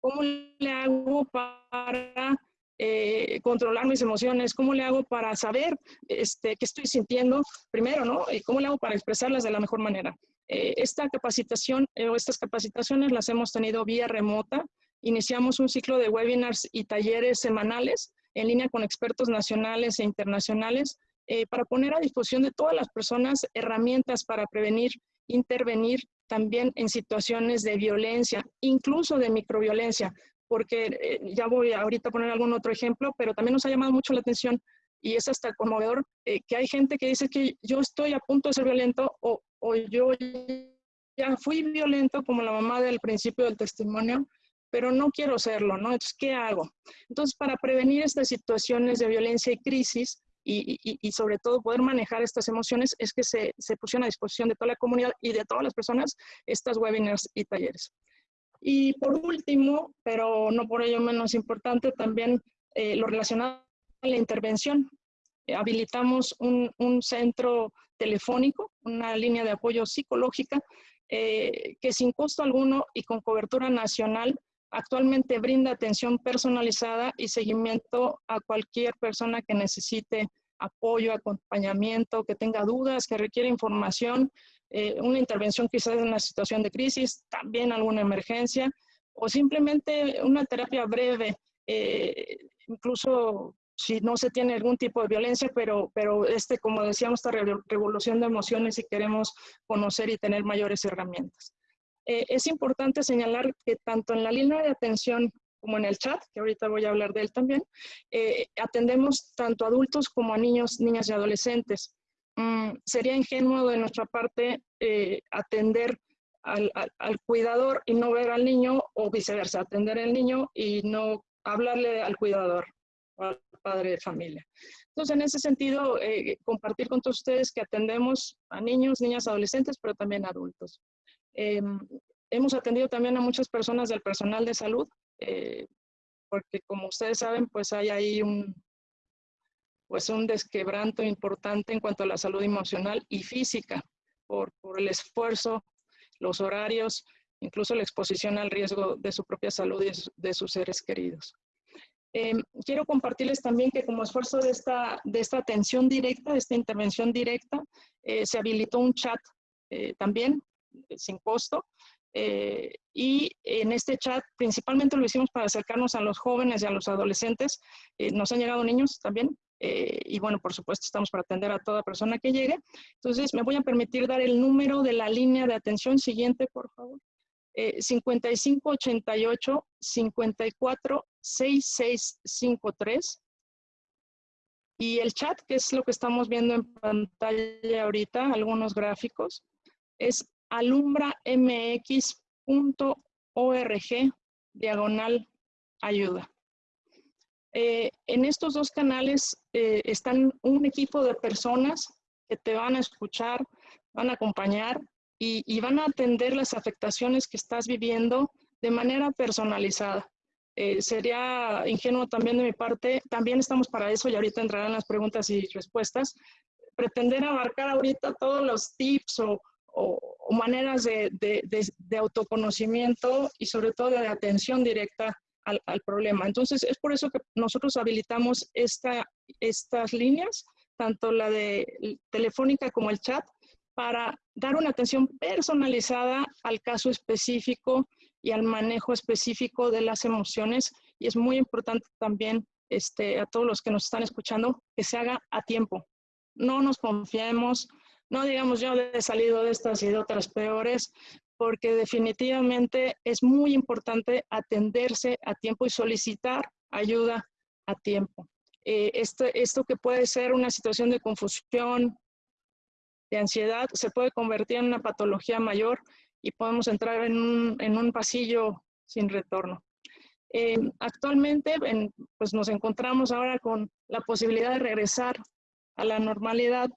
¿Cómo le hago para eh, controlar mis emociones, cómo le hago para saber este, qué estoy sintiendo primero, ¿no? Y cómo le hago para expresarlas de la mejor manera. Eh, esta capacitación eh, o estas capacitaciones las hemos tenido vía remota. Iniciamos un ciclo de webinars y talleres semanales en línea con expertos nacionales e internacionales para poner a disposición de todas las personas herramientas para prevenir, intervenir también en situaciones de violencia, incluso de microviolencia, porque eh, ya voy ahorita a poner algún otro ejemplo, pero también nos ha llamado mucho la atención y es hasta conmovedor eh, que hay gente que dice que yo estoy a punto de ser violento o, o yo ya fui violento como la mamá del principio del testimonio, pero no quiero serlo, ¿no? Entonces, ¿qué hago? Entonces, para prevenir estas situaciones de violencia y crisis y, y, sobre todo poder manejar estas emociones, es que se, se pusieron a disposición de toda la comunidad y de todas las personas estas webinars y talleres. Y por último, pero no por ello menos importante, también eh, lo relacionado a la intervención. Eh, habilitamos un, centro telefónico, una línea de apoyo psicológica, eh, que sin costo alguno y con cobertura nacional actualmente brinda atención personalizada y seguimiento a cualquier persona que necesite apoyo, acompañamiento, que tenga dudas, que requiere información eh, una intervención quizás en una situación de crisis, también alguna emergencia, o simplemente una terapia breve, eh, incluso si no se tiene algún tipo de violencia, pero, pero este, como decíamos, esta revolución de emociones y queremos conocer y tener mayores herramientas. Eh, es importante señalar que tanto en la línea de atención como en el chat, que ahorita voy a hablar de él también, eh, atendemos tanto adultos como a niños, niñas y adolescentes. Mm, sería ingenuo de nuestra parte eh, atender al, al, cuidador y no ver al niño o viceversa, atender al niño y no hablarle al cuidador o al padre de familia. Entonces, en ese sentido, eh, compartir con todos ustedes que atendemos a niños, niñas, adolescentes, pero también adultos. Em, hemos atendido también a muchas personas del personal de salud, eh, porque como ustedes saben, pues hay ahí un, pues un desquebranto importante en cuanto a la salud emocional y física, por, por el esfuerzo, los horarios, incluso la exposición al riesgo de su propia salud y de sus seres queridos. Em, quiero compartirles también que como esfuerzo de esta, de esta atención directa, de esta intervención directa, eh, se habilitó un chat eh, también sin costo. Eh, y en este chat principalmente lo hicimos para acercarnos a los jóvenes y a los adolescentes. nos han llegado niños también. Y bueno, por supuesto, estamos para atender a toda persona que llegue. Entonces, me voy a permitir dar el número de la línea de atención siguiente, por favor. 5588 54 6653 y el chat, que es lo que estamos viendo en pantalla ahorita, algunos gráficos, es alumbramx.org diagonal ayuda. Eh, en estos dos canales eh, están un equipo de personas que te van a escuchar, van a acompañar y, van a atender las afectaciones que estás viviendo de manera personalizada. Eh, sería ingenuo también de mi parte, también estamos para eso y ahorita entrarán las preguntas y respuestas, pretender abarcar ahorita todos los tips o, maneras de, autoconocimiento y sobre todo de atención directa al, problema. Entonces, es por eso que nosotros habilitamos esta, estas líneas, tanto la de telefónica como el chat, para dar una atención personalizada al caso específico y al manejo específico de las emociones. Y es muy importante también este, a todos los que nos están escuchando que se haga a tiempo. No nos confiemos, no digamos yo he salido de estas y de otras peores, porque definitivamente es muy importante atenderse a tiempo y solicitar ayuda a tiempo. Eh, esto, esto que puede ser una situación de confusión, de ansiedad se puede convertir en una patología mayor y podemos entrar en un, pasillo sin retorno. Eh, actualmente pues nos encontramos ahora con la posibilidad de regresar a la normalidad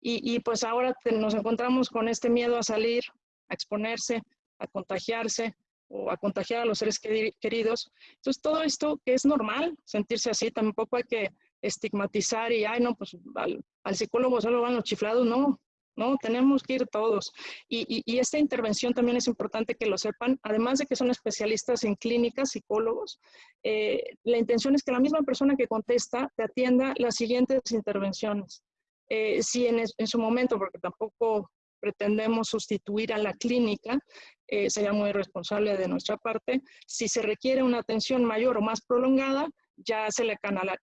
y, pues ahora nos encontramos con este miedo a salir, a exponerse, a contagiarse o a contagiar a los seres queridos. Entonces todo esto que es normal sentirse así, tampoco hay que estigmatizar y, ay, no, pues al, al psicólogo solo van los chiflados, no, ¿no? Tenemos que ir todos. Y, esta intervención también es importante que lo sepan, además de que son especialistas en clínicas, psicólogos, eh, la intención es que la misma persona que contesta te atienda las siguientes intervenciones. Eh, si en, su momento, porque tampoco pretendemos sustituir a la clínica, eh, sería muy responsable de nuestra parte. Si se requiere una atención mayor o más prolongada, ya se le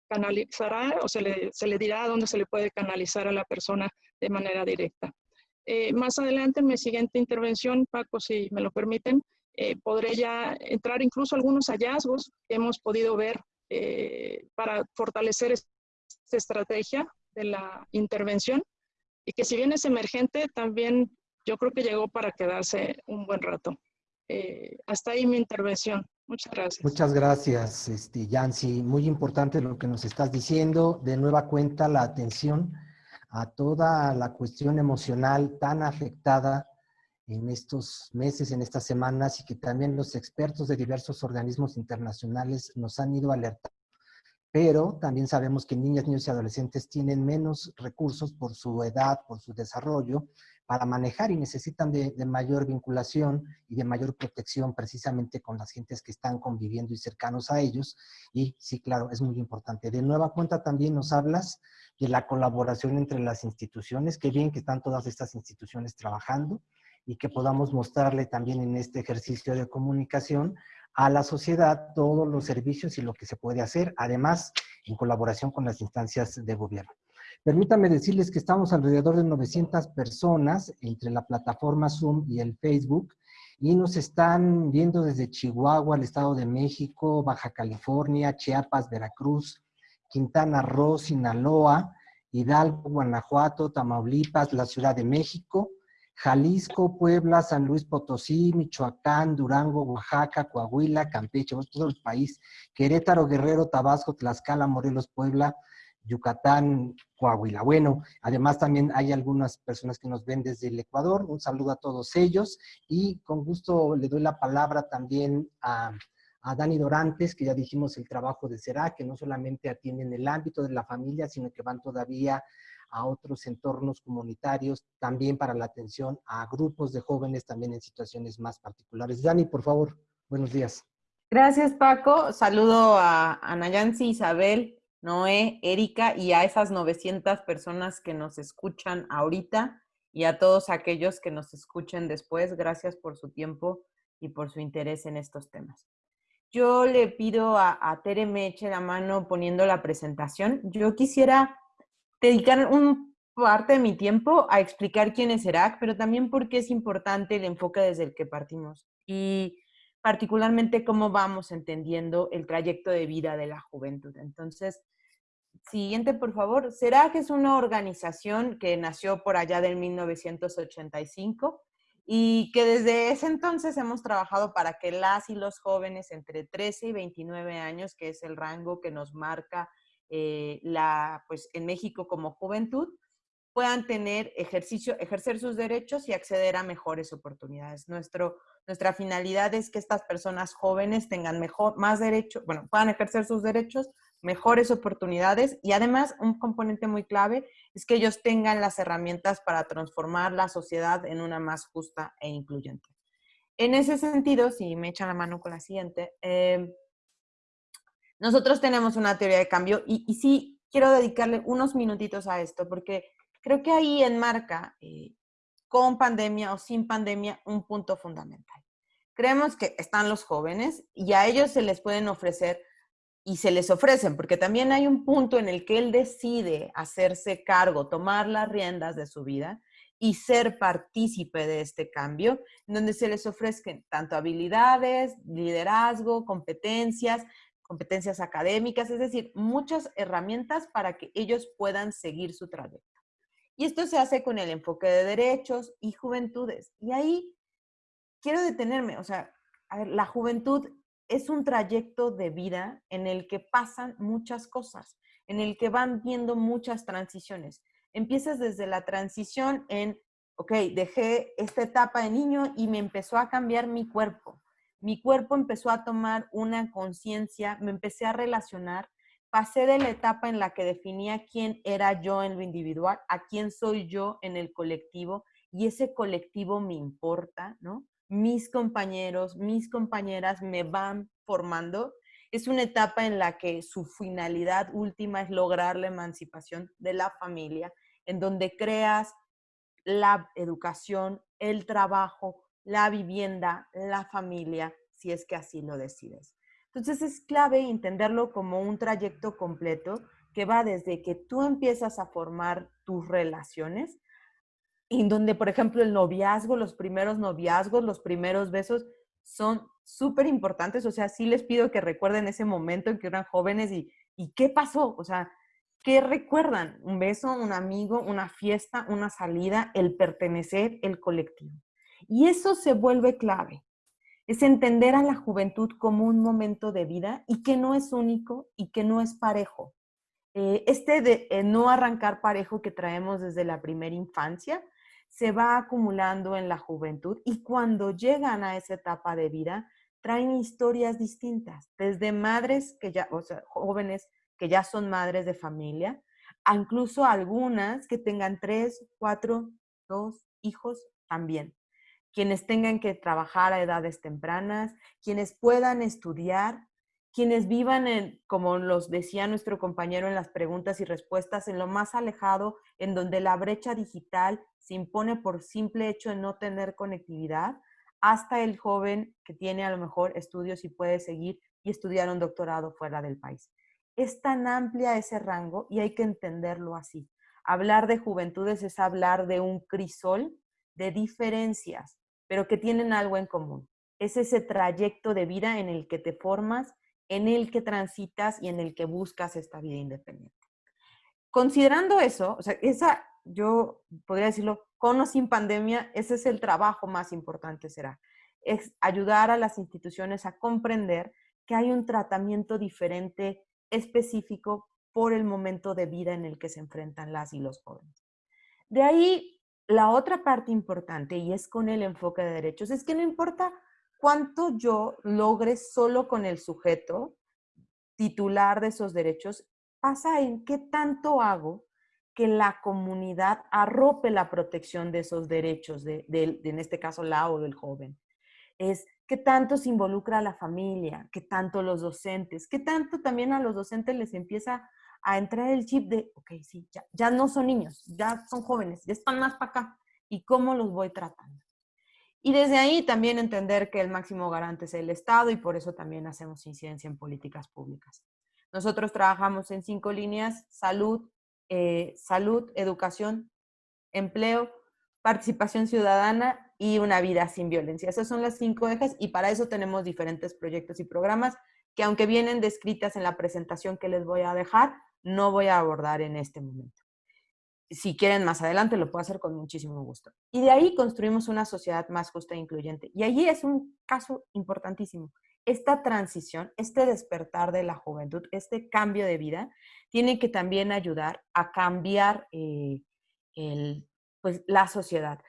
canalizará o se le, se le dirá dónde se le puede canalizar a la persona de manera directa. Eh, más adelante, en mi siguiente intervención, Paco, si me lo permiten, eh, podré ya entrar incluso algunos hallazgos que hemos podido ver eh, para fortalecer esta estrategia de la intervención y que si bien es emergente, también yo creo que llegó para quedarse un buen rato. hasta ahí mi intervención. Muchas gracias. Muchas gracias, este, Yancy. Muy importante lo que nos estás diciendo. De nueva cuenta, la atención a toda la cuestión emocional tan afectada en estos meses, en estas semanas, y que también los expertos de diversos organismos internacionales nos han ido alertando. Pero también sabemos que niñas, niños y adolescentes tienen menos recursos por su edad, por su desarrollo, para manejar y necesitan de, mayor vinculación y de mayor protección precisamente con las gentes que están conviviendo y cercanos a ellos. Y sí, claro, es muy importante. De nueva cuenta también nos hablas de la colaboración entre las instituciones. Qué bien que están todas estas instituciones trabajando y que podamos mostrarle también en este ejercicio de comunicación a la sociedad todos los servicios y lo que se puede hacer, además en colaboración con las instancias de gobierno. Permítanme decirles que estamos alrededor de 900 personas entre la plataforma Zoom y el Facebook y nos están viendo desde Chihuahua, el Estado de México, Baja California, Chiapas, Veracruz, Quintana Roo, Sinaloa, Hidalgo, Guanajuato, Tamaulipas, la Ciudad de México, Jalisco, Puebla, San Luis Potosí, Michoacán, Durango, Oaxaca, Coahuila, Campeche, todo el país, Querétaro, Guerrero, Tabasco, Tlaxcala, Morelos, Puebla, Yucatán, Coahuila. Bueno, además también hay algunas personas que nos ven desde el Ecuador. Un saludo a todos ellos y con gusto le doy la palabra también a, a Dani Dorantes, que ya dijimos el trabajo de SERA, que no solamente atienden el ámbito de la familia, sino que van todavía a otros entornos comunitarios, también para la atención a grupos de jóvenes también en situaciones más particulares. Dani, por favor, buenos días. Gracias, Paco. Saludo a, Nayansi, Isabel, Noé, Erika y a esas 900 personas que nos escuchan ahorita y a todos aquellos que nos escuchen después. Gracias por su tiempo y por su interés en estos temas. Yo le pido a, a Tere me eche la mano poniendo la presentación. Yo quisiera dedicar un parte de mi tiempo a explicar quién es ERAC, pero también por qué es importante el enfoque desde el que partimos y particularmente cómo vamos entendiendo el trayecto de vida de la juventud. Entonces, siguiente, por favor. CERAC es una organización que nació por allá del 1985 y que desde ese entonces hemos trabajado para que las y los jóvenes entre 13 y 29 años, que es el rango que nos marca eh, la, pues, en México como juventud, puedan tener ejercicio, ejercer sus derechos y acceder a mejores oportunidades. Nuestro, nuestra finalidad es que estas personas jóvenes tengan mejor, más derechos, bueno, puedan ejercer sus derechos, mejores oportunidades y además un componente muy clave es que ellos tengan las herramientas para transformar la sociedad en una más justa e incluyente. En ese sentido, si me echan la mano con la siguiente, eh, nosotros tenemos una teoría de cambio y, sí quiero dedicarle unos minutitos a esto porque creo que ahí enmarca, eh, con pandemia o sin pandemia, un punto fundamental. Creemos que están los jóvenes y a ellos se les pueden ofrecer y se les ofrecen, porque también hay un punto en el que él decide hacerse cargo, tomar las riendas de su vida y ser partícipe de este cambio, donde se les ofrezcan tanto habilidades, liderazgo, competencias, competencias académicas, es decir, muchas herramientas para que ellos puedan seguir su trayecto. Y esto se hace con el enfoque de derechos y juventudes. Y ahí quiero detenerme, o sea, la juventud es un trayecto de vida en el que pasan muchas cosas, en el que van viendo muchas transiciones. Empiezas desde la transición en, ok, dejé esta etapa de niño y me empezó a cambiar mi cuerpo mi cuerpo empezó a tomar una conciencia, me empecé a relacionar, pasé de la etapa en la que definía quién era yo en lo individual a quién soy yo en el colectivo y ese colectivo me importa, ¿no? Mis compañeros, mis compañeras me van formando. Es una etapa en la que su finalidad última es lograr la emancipación de la familia, en donde creas la educación, el trabajo, la vivienda, la familia, si es que así lo decides. Entonces es clave entenderlo como un trayecto completo que va desde que tú empiezas a formar tus relaciones, en donde, por ejemplo, el noviazgo, los primeros noviazgos, los primeros besos son súper importantes. O sea, sí les pido que recuerden ese momento en que eran jóvenes y, y qué pasó. O sea, ¿qué recuerdan? Un beso, un amigo, una fiesta, una salida, el pertenecer, el colectivo. Y eso se vuelve clave. Es entender a la juventud como un momento de vida y que no es único y que no es parejo. Eh, este de eh, no arrancar parejo que traemos desde la primera infancia se va acumulando en la juventud y cuando llegan a esa etapa de vida traen historias distintas, desde madres que ya, o sea, jóvenes que ya son madres de familia, a incluso algunas que tengan tres, cuatro, dos hijos también quienes tengan que trabajar a edades tempranas, quienes puedan estudiar, quienes vivan, en, como los decía nuestro compañero en las preguntas y respuestas, en lo más alejado, en donde la brecha digital se impone por simple hecho de no tener conectividad, hasta el joven que tiene a lo mejor estudios y puede seguir y estudiar un doctorado fuera del país. Es tan amplia ese rango y hay que entenderlo así. Hablar de juventudes es hablar de un crisol de diferencias, pero que tienen algo en común. Es ese trayecto de vida en el que te formas, en el que transitas y en el que buscas esta vida independiente. Considerando eso, o sea, esa, yo podría decirlo, con o sin pandemia, ese es el trabajo más importante, será. Es ayudar a las instituciones a comprender que hay un tratamiento diferente, específico, por el momento de vida en el que se enfrentan las y los jóvenes. De ahí, la otra parte importante, y es con el enfoque de derechos, es que no importa cuánto yo logre solo con el sujeto titular de esos derechos, pasa en qué tanto hago que la comunidad arrope la protección de esos derechos, de, en este caso la o del joven. Es qué tanto se involucra a la familia, qué tanto los docentes, qué tanto también a los docentes les empieza a entrar el chip de, ok, sí, ya, ya no son niños, ya son jóvenes, ya están más para acá. ¿Y cómo los voy tratando? Y desde ahí también entender que el máximo garante es el Estado y por eso también hacemos incidencia en políticas públicas. Nosotros trabajamos en cinco líneas, salud, eh, salud, educación, empleo, participación ciudadana y una vida sin violencia. Esas son las cinco ejes y para eso tenemos diferentes proyectos y programas que aunque vienen descritas en la presentación que les voy a dejar, no voy a abordar en este momento. Si quieren más adelante, lo puedo hacer con muchísimo gusto. Y de ahí construimos una sociedad más justa e incluyente. Y allí es un caso importantísimo. Esta transición, este despertar de la juventud, este cambio de vida, tiene que también ayudar a cambiar eh, el, pues, la sociedad.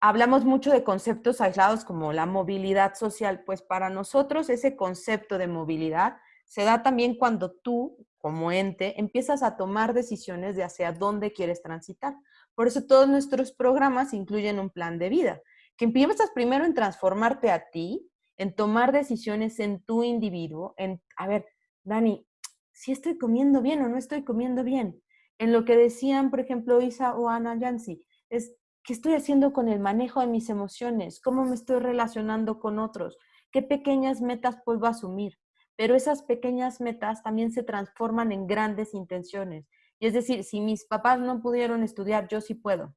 Hablamos mucho de conceptos aislados como la movilidad social, pues para nosotros ese concepto de movilidad se da también cuando tú, como ente, empiezas a tomar decisiones de hacia dónde quieres transitar. Por eso todos nuestros programas incluyen un plan de vida, que empiezas primero en transformarte a ti, en tomar decisiones en tu individuo, en, a ver, Dani, si estoy comiendo bien o no estoy comiendo bien. En lo que decían, por ejemplo, Isa o Ana Yancy, es, ¿qué estoy haciendo con el manejo de mis emociones? ¿Cómo me estoy relacionando con otros? ¿Qué pequeñas metas puedo asumir? Pero esas pequeñas metas también se transforman en grandes intenciones. Y es decir, si mis papás no pudieron estudiar, yo sí puedo.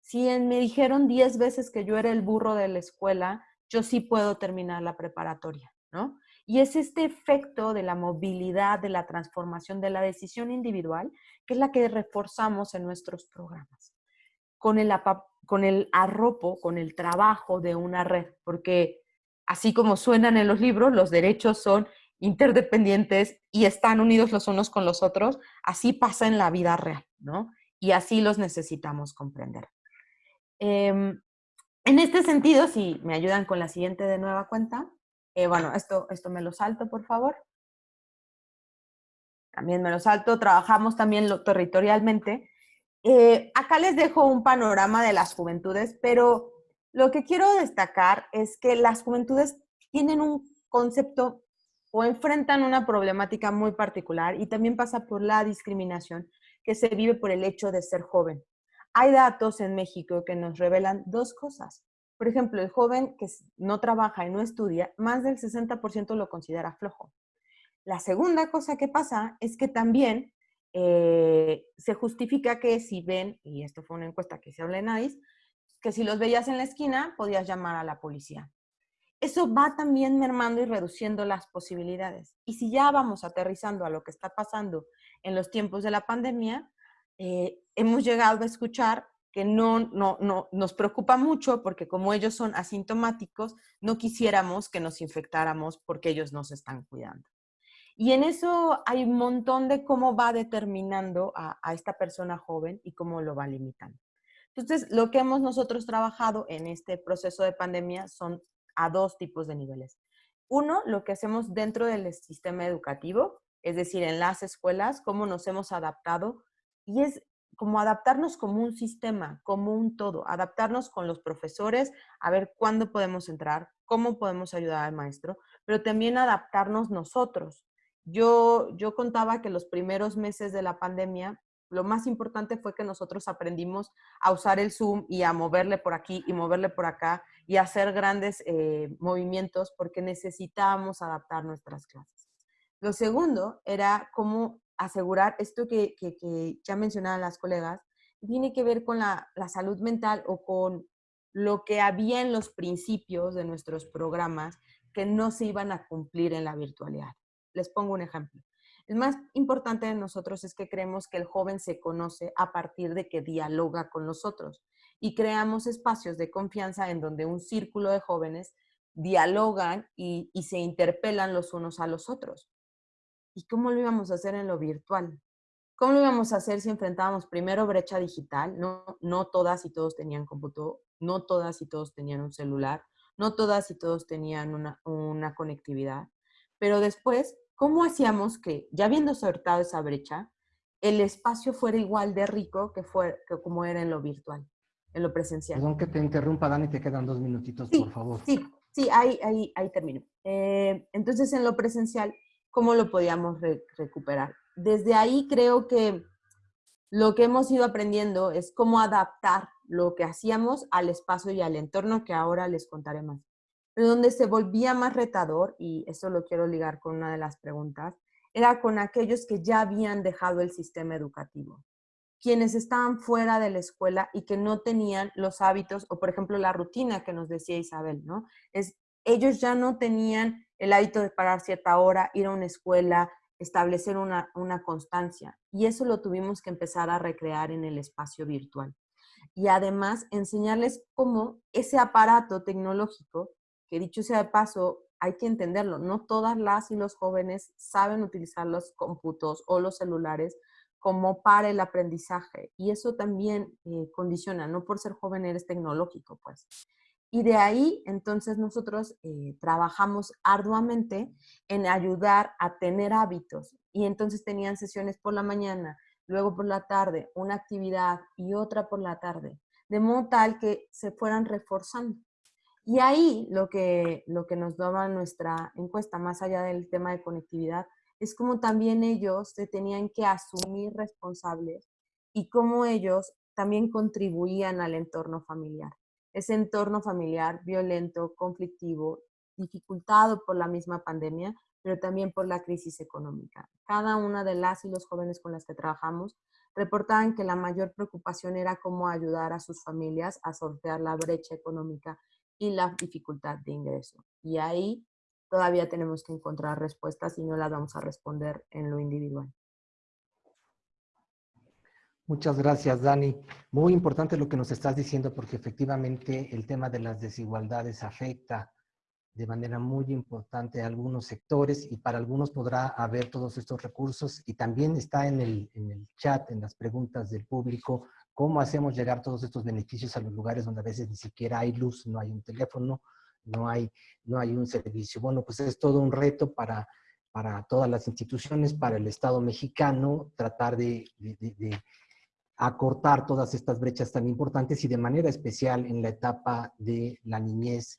Si me dijeron 10 veces que yo era el burro de la escuela, yo sí puedo terminar la preparatoria, ¿no? Y es este efecto de la movilidad, de la transformación, de la decisión individual, que es la que reforzamos en nuestros programas. Con el, con el arropo, con el trabajo de una red, porque así como suenan en los libros, los derechos son interdependientes y están unidos los unos con los otros, así pasa en la vida real, ¿no? Y así los necesitamos comprender. Em, en este sentido, si me ayudan con la siguiente de nueva cuenta, eh, bueno, esto, esto me lo salto, por favor. También me lo salto, trabajamos también lo, territorialmente. Eh, acá les dejo un panorama de las juventudes, pero lo que quiero destacar es que las juventudes tienen un concepto o enfrentan una problemática muy particular y también pasa por la discriminación que se vive por el hecho de ser joven. Hay datos en México que nos revelan dos cosas. Por ejemplo, el joven que no trabaja y no estudia, más del 60% lo considera flojo. La segunda cosa que pasa es que también eh, se justifica que si ven, y esto fue una encuesta que se habla en AIS, que si los veías en la esquina podías llamar a la policía eso va también mermando y reduciendo las posibilidades. Y si ya vamos aterrizando a lo que está pasando en los tiempos de la pandemia, eh, hemos llegado a escuchar que no, no, no nos preocupa mucho porque como ellos son asintomáticos, no quisiéramos que nos infectáramos porque ellos nos están cuidando. Y en eso hay un montón de cómo va determinando a, a esta persona joven y cómo lo va limitando. Entonces, lo que hemos nosotros trabajado en este proceso de pandemia son a dos tipos de niveles. Uno, lo que hacemos dentro del sistema educativo, es decir, en las escuelas, cómo nos hemos adaptado y es como adaptarnos como un sistema, como un todo, adaptarnos con los profesores, a ver cuándo podemos entrar, cómo podemos ayudar al maestro, pero también adaptarnos nosotros. Yo, yo contaba que los primeros meses de la pandemia lo más importante fue que nosotros aprendimos a usar el Zoom y a moverle por aquí y moverle por acá y hacer grandes eh, movimientos porque necesitábamos adaptar nuestras clases. Lo segundo era cómo asegurar esto que, ya mencionaban las colegas, tiene que ver con la salud mental o con lo que había en los principios de nuestros programas que no se iban a cumplir en la virtualidad. Les pongo un ejemplo. El más importante de nosotros es que creemos que el joven se conoce a partir de que dialoga con nosotros y creamos espacios de confianza en donde un círculo de jóvenes dialogan y, se interpelan los unos a los otros. ¿Y cómo lo íbamos a hacer en lo virtual? ¿Cómo lo íbamos a hacer si enfrentábamos primero brecha digital? No, todas y todos tenían computador, no todas y todos tenían un celular, no todas y todos tenían una conectividad. Pero después ¿cómo hacíamos que, ya habiendo sortado esa brecha, el espacio fuera igual de rico que, fue, que como era en lo virtual, en lo presencial? Perdón que te interrumpa, Dani, te quedan dos minutitos, por favor. Sí, sí, ahí, ahí, ahí termino. Eh, entonces, en lo presencial, ¿cómo lo podíamos recuperar? Desde ahí creo que lo que hemos ido aprendiendo es cómo adaptar lo que hacíamos al espacio y al entorno que ahora les contaré más. Pero donde se volvía más retador, y eso lo quiero ligar con una de las preguntas, era con aquellos que ya habían dejado el sistema educativo, quienes estaban fuera de la escuela y que no tenían los hábitos o, por ejemplo, la rutina que nos decía Isabel, ¿no? Es, ellos ya no tenían el hábito de parar cierta hora, ir a una escuela, establecer una, una constancia. Y eso lo tuvimos que empezar a recrear en el espacio virtual. Y además enseñarles cómo ese aparato tecnológico dicho sea de paso, hay que entenderlo, no todas las y los jóvenes saben utilizar los cómputos o los celulares como para el aprendizaje. Y eso también eh, condiciona, no por ser joven eres tecnológico, pues. Y de ahí, entonces, nosotros eh, trabajamos arduamente en ayudar a tener hábitos. Y entonces tenían sesiones por la mañana, luego por la tarde, una actividad y otra por la tarde, de modo tal que se fueran reforzando. Y ahí lo que, lo que nos daba nuestra encuesta, más allá del tema de conectividad, es como también ellos se tenían que asumir responsables y cómo ellos también contribuían al entorno familiar. Ese entorno familiar violento, conflictivo, dificultado por la misma pandemia, pero también por la crisis económica. Cada una de las y los jóvenes con las que trabajamos reportaban que la mayor preocupación era cómo ayudar a sus familias a sortear la brecha económica y la dificultad de ingreso. Y ahí todavía tenemos que encontrar respuestas y no las vamos a responder en lo individual. Muchas gracias, Dani. Muy importante lo que nos estás diciendo porque efectivamente el tema de las desigualdades afecta de manera muy importante a algunos sectores y para algunos podrá haber todos estos recursos y también está en el, en el chat, en las preguntas del público, ¿Cómo hacemos llegar todos estos beneficios a los lugares donde a veces ni siquiera hay luz, no hay un teléfono, no hay, no hay un servicio? Bueno, pues es todo un reto para, para todas las instituciones, para el Estado mexicano, tratar de, de acortar todas estas brechas tan importantes y de manera especial en la etapa de la niñez,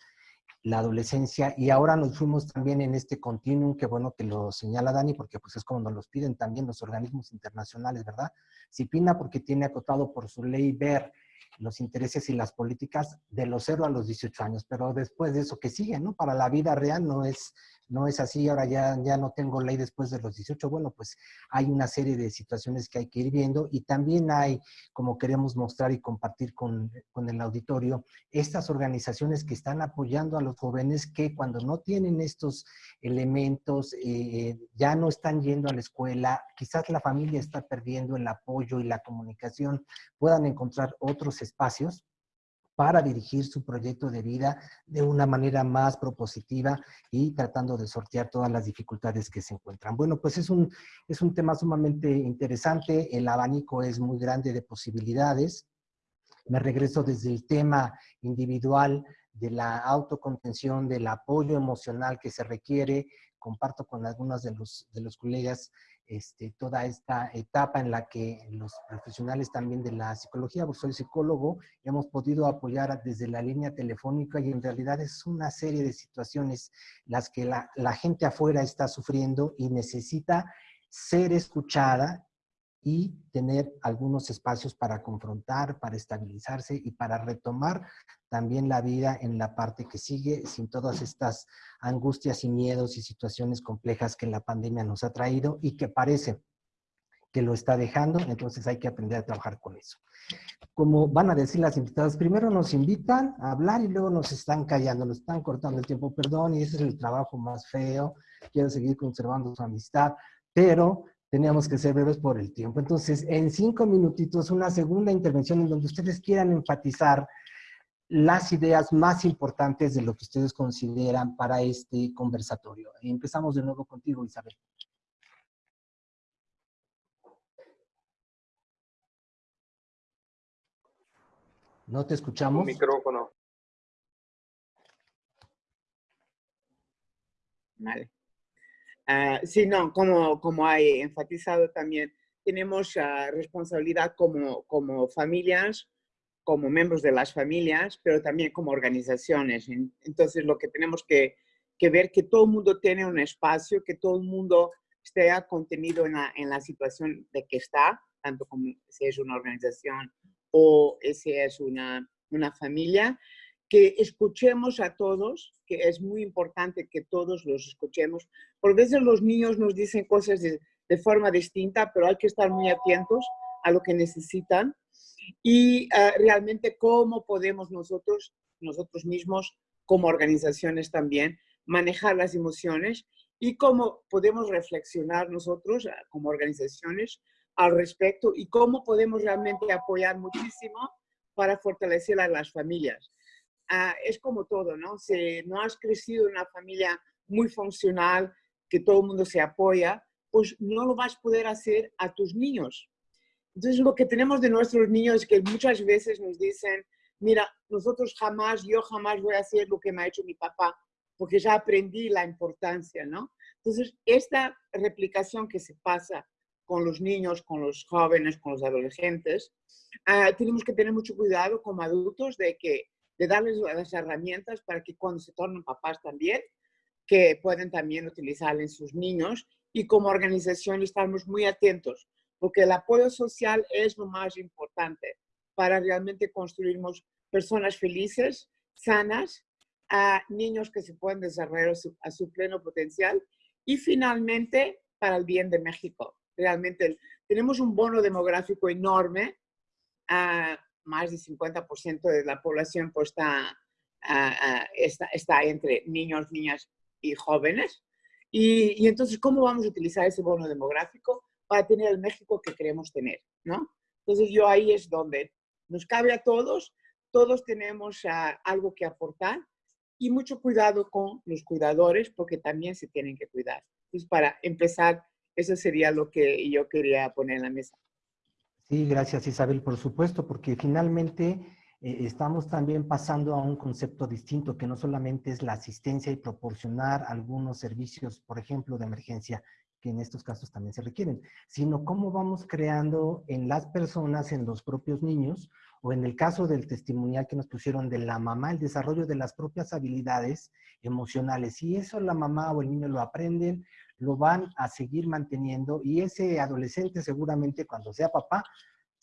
la adolescencia y ahora nos fuimos también en este continuum, que bueno que lo señala Dani, porque pues es como nos los piden también los organismos internacionales, ¿verdad? CIPINA porque tiene acotado por su ley ver los intereses y las políticas de los 0 a los 18 años, pero después de eso que sigue, ¿no? Para la vida real no es no es así, ahora ya, ya no tengo ley después de los 18, bueno, pues hay una serie de situaciones que hay que ir viendo y también hay, como queremos mostrar y compartir con, con el auditorio, estas organizaciones que están apoyando a los jóvenes que cuando no tienen estos elementos, eh, ya no están yendo a la escuela, quizás la familia está perdiendo el apoyo y la comunicación, puedan encontrar otros espacios para dirigir su proyecto de vida de una manera más propositiva y tratando de sortear todas las dificultades que se encuentran. Bueno, pues es un, es un tema sumamente interesante, el abanico es muy grande de posibilidades. Me regreso desde el tema individual de la autocontención, del apoyo emocional que se requiere, comparto con algunos de los, de los colegas este, toda esta etapa en la que los profesionales también de la psicología, porque soy psicólogo, hemos podido apoyar desde la línea telefónica y en realidad es una serie de situaciones las que la, la gente afuera está sufriendo y necesita ser escuchada y tener algunos espacios para confrontar, para estabilizarse y para retomar también la vida en la parte que sigue sin todas estas angustias y miedos y situaciones complejas que la pandemia nos ha traído y que parece que lo está dejando, entonces hay que aprender a trabajar con eso. Como van a decir las invitadas, primero nos invitan a hablar y luego nos están callando, nos están cortando el tiempo, perdón, y ese es el trabajo más feo, quiero seguir conservando su amistad, pero teníamos que ser breves por el tiempo. Entonces, en cinco minutitos, una segunda intervención en donde ustedes quieran enfatizar las ideas más importantes de lo que ustedes consideran para este conversatorio. Empezamos de nuevo contigo, Isabel. No te escuchamos. micrófono. Vale. Uh, sí, no, como, como hay enfatizado también, tenemos uh, responsabilidad como, como familias, como miembros de las familias, pero también como organizaciones. Entonces, lo que tenemos que, que ver que todo el mundo tiene un espacio, que todo el mundo esté contenido en la, en la situación de que está, tanto como si es una organización o si es una, una familia, que escuchemos a todos, que es muy importante que todos los escuchemos. Por veces los niños nos dicen cosas de, de forma distinta, pero hay que estar muy atentos a lo que necesitan y uh, realmente cómo podemos nosotros, nosotros mismos, como organizaciones también, manejar las emociones y cómo podemos reflexionar nosotros uh, como organizaciones al respecto y cómo podemos realmente apoyar muchísimo para fortalecer a las familias. Uh, es como todo, ¿no? Si no has crecido en una familia muy funcional, que todo el mundo se apoya, pues no lo vas a poder hacer a tus niños. Entonces, lo que tenemos de nuestros niños es que muchas veces nos dicen, mira, nosotros jamás, yo jamás voy a hacer lo que me ha hecho mi papá, porque ya aprendí la importancia, ¿no? Entonces, esta replicación que se pasa con los niños, con los jóvenes, con los adolescentes, uh, tenemos que tener mucho cuidado como adultos de, que, de darles las herramientas para que cuando se tornen papás también, que pueden también utilizar en sus niños. Y como organización estamos muy atentos, porque el apoyo social es lo más importante para realmente construirnos personas felices, sanas, a niños que se pueden desarrollar a su, a su pleno potencial. Y finalmente para el bien de México. Realmente tenemos un bono demográfico enorme, uh, más del 50% de la población pues, está, uh, está, está, entre niños, niñas y jóvenes. Y, y, entonces, ¿cómo vamos a utilizar ese bono demográfico para tener el México que queremos tener? ¿no? Entonces, yo ahí es donde nos cabe a todos, todos tenemos uh, algo que aportar y mucho cuidado con los cuidadores porque también se tienen que cuidar. Entonces, para empezar eso sería lo que yo quería poner en la mesa. Sí, gracias Isabel, por supuesto, porque finalmente eh, estamos también pasando a un concepto distinto que no solamente es la asistencia y proporcionar algunos servicios, por ejemplo, de emergencia, que en estos casos también se requieren, sino cómo vamos creando en las personas, en los propios niños, o en el caso del testimonial que nos pusieron de la mamá, el desarrollo de las propias habilidades emocionales. Si eso la mamá o el niño lo aprenden, lo van a seguir manteniendo y ese adolescente seguramente cuando sea papá,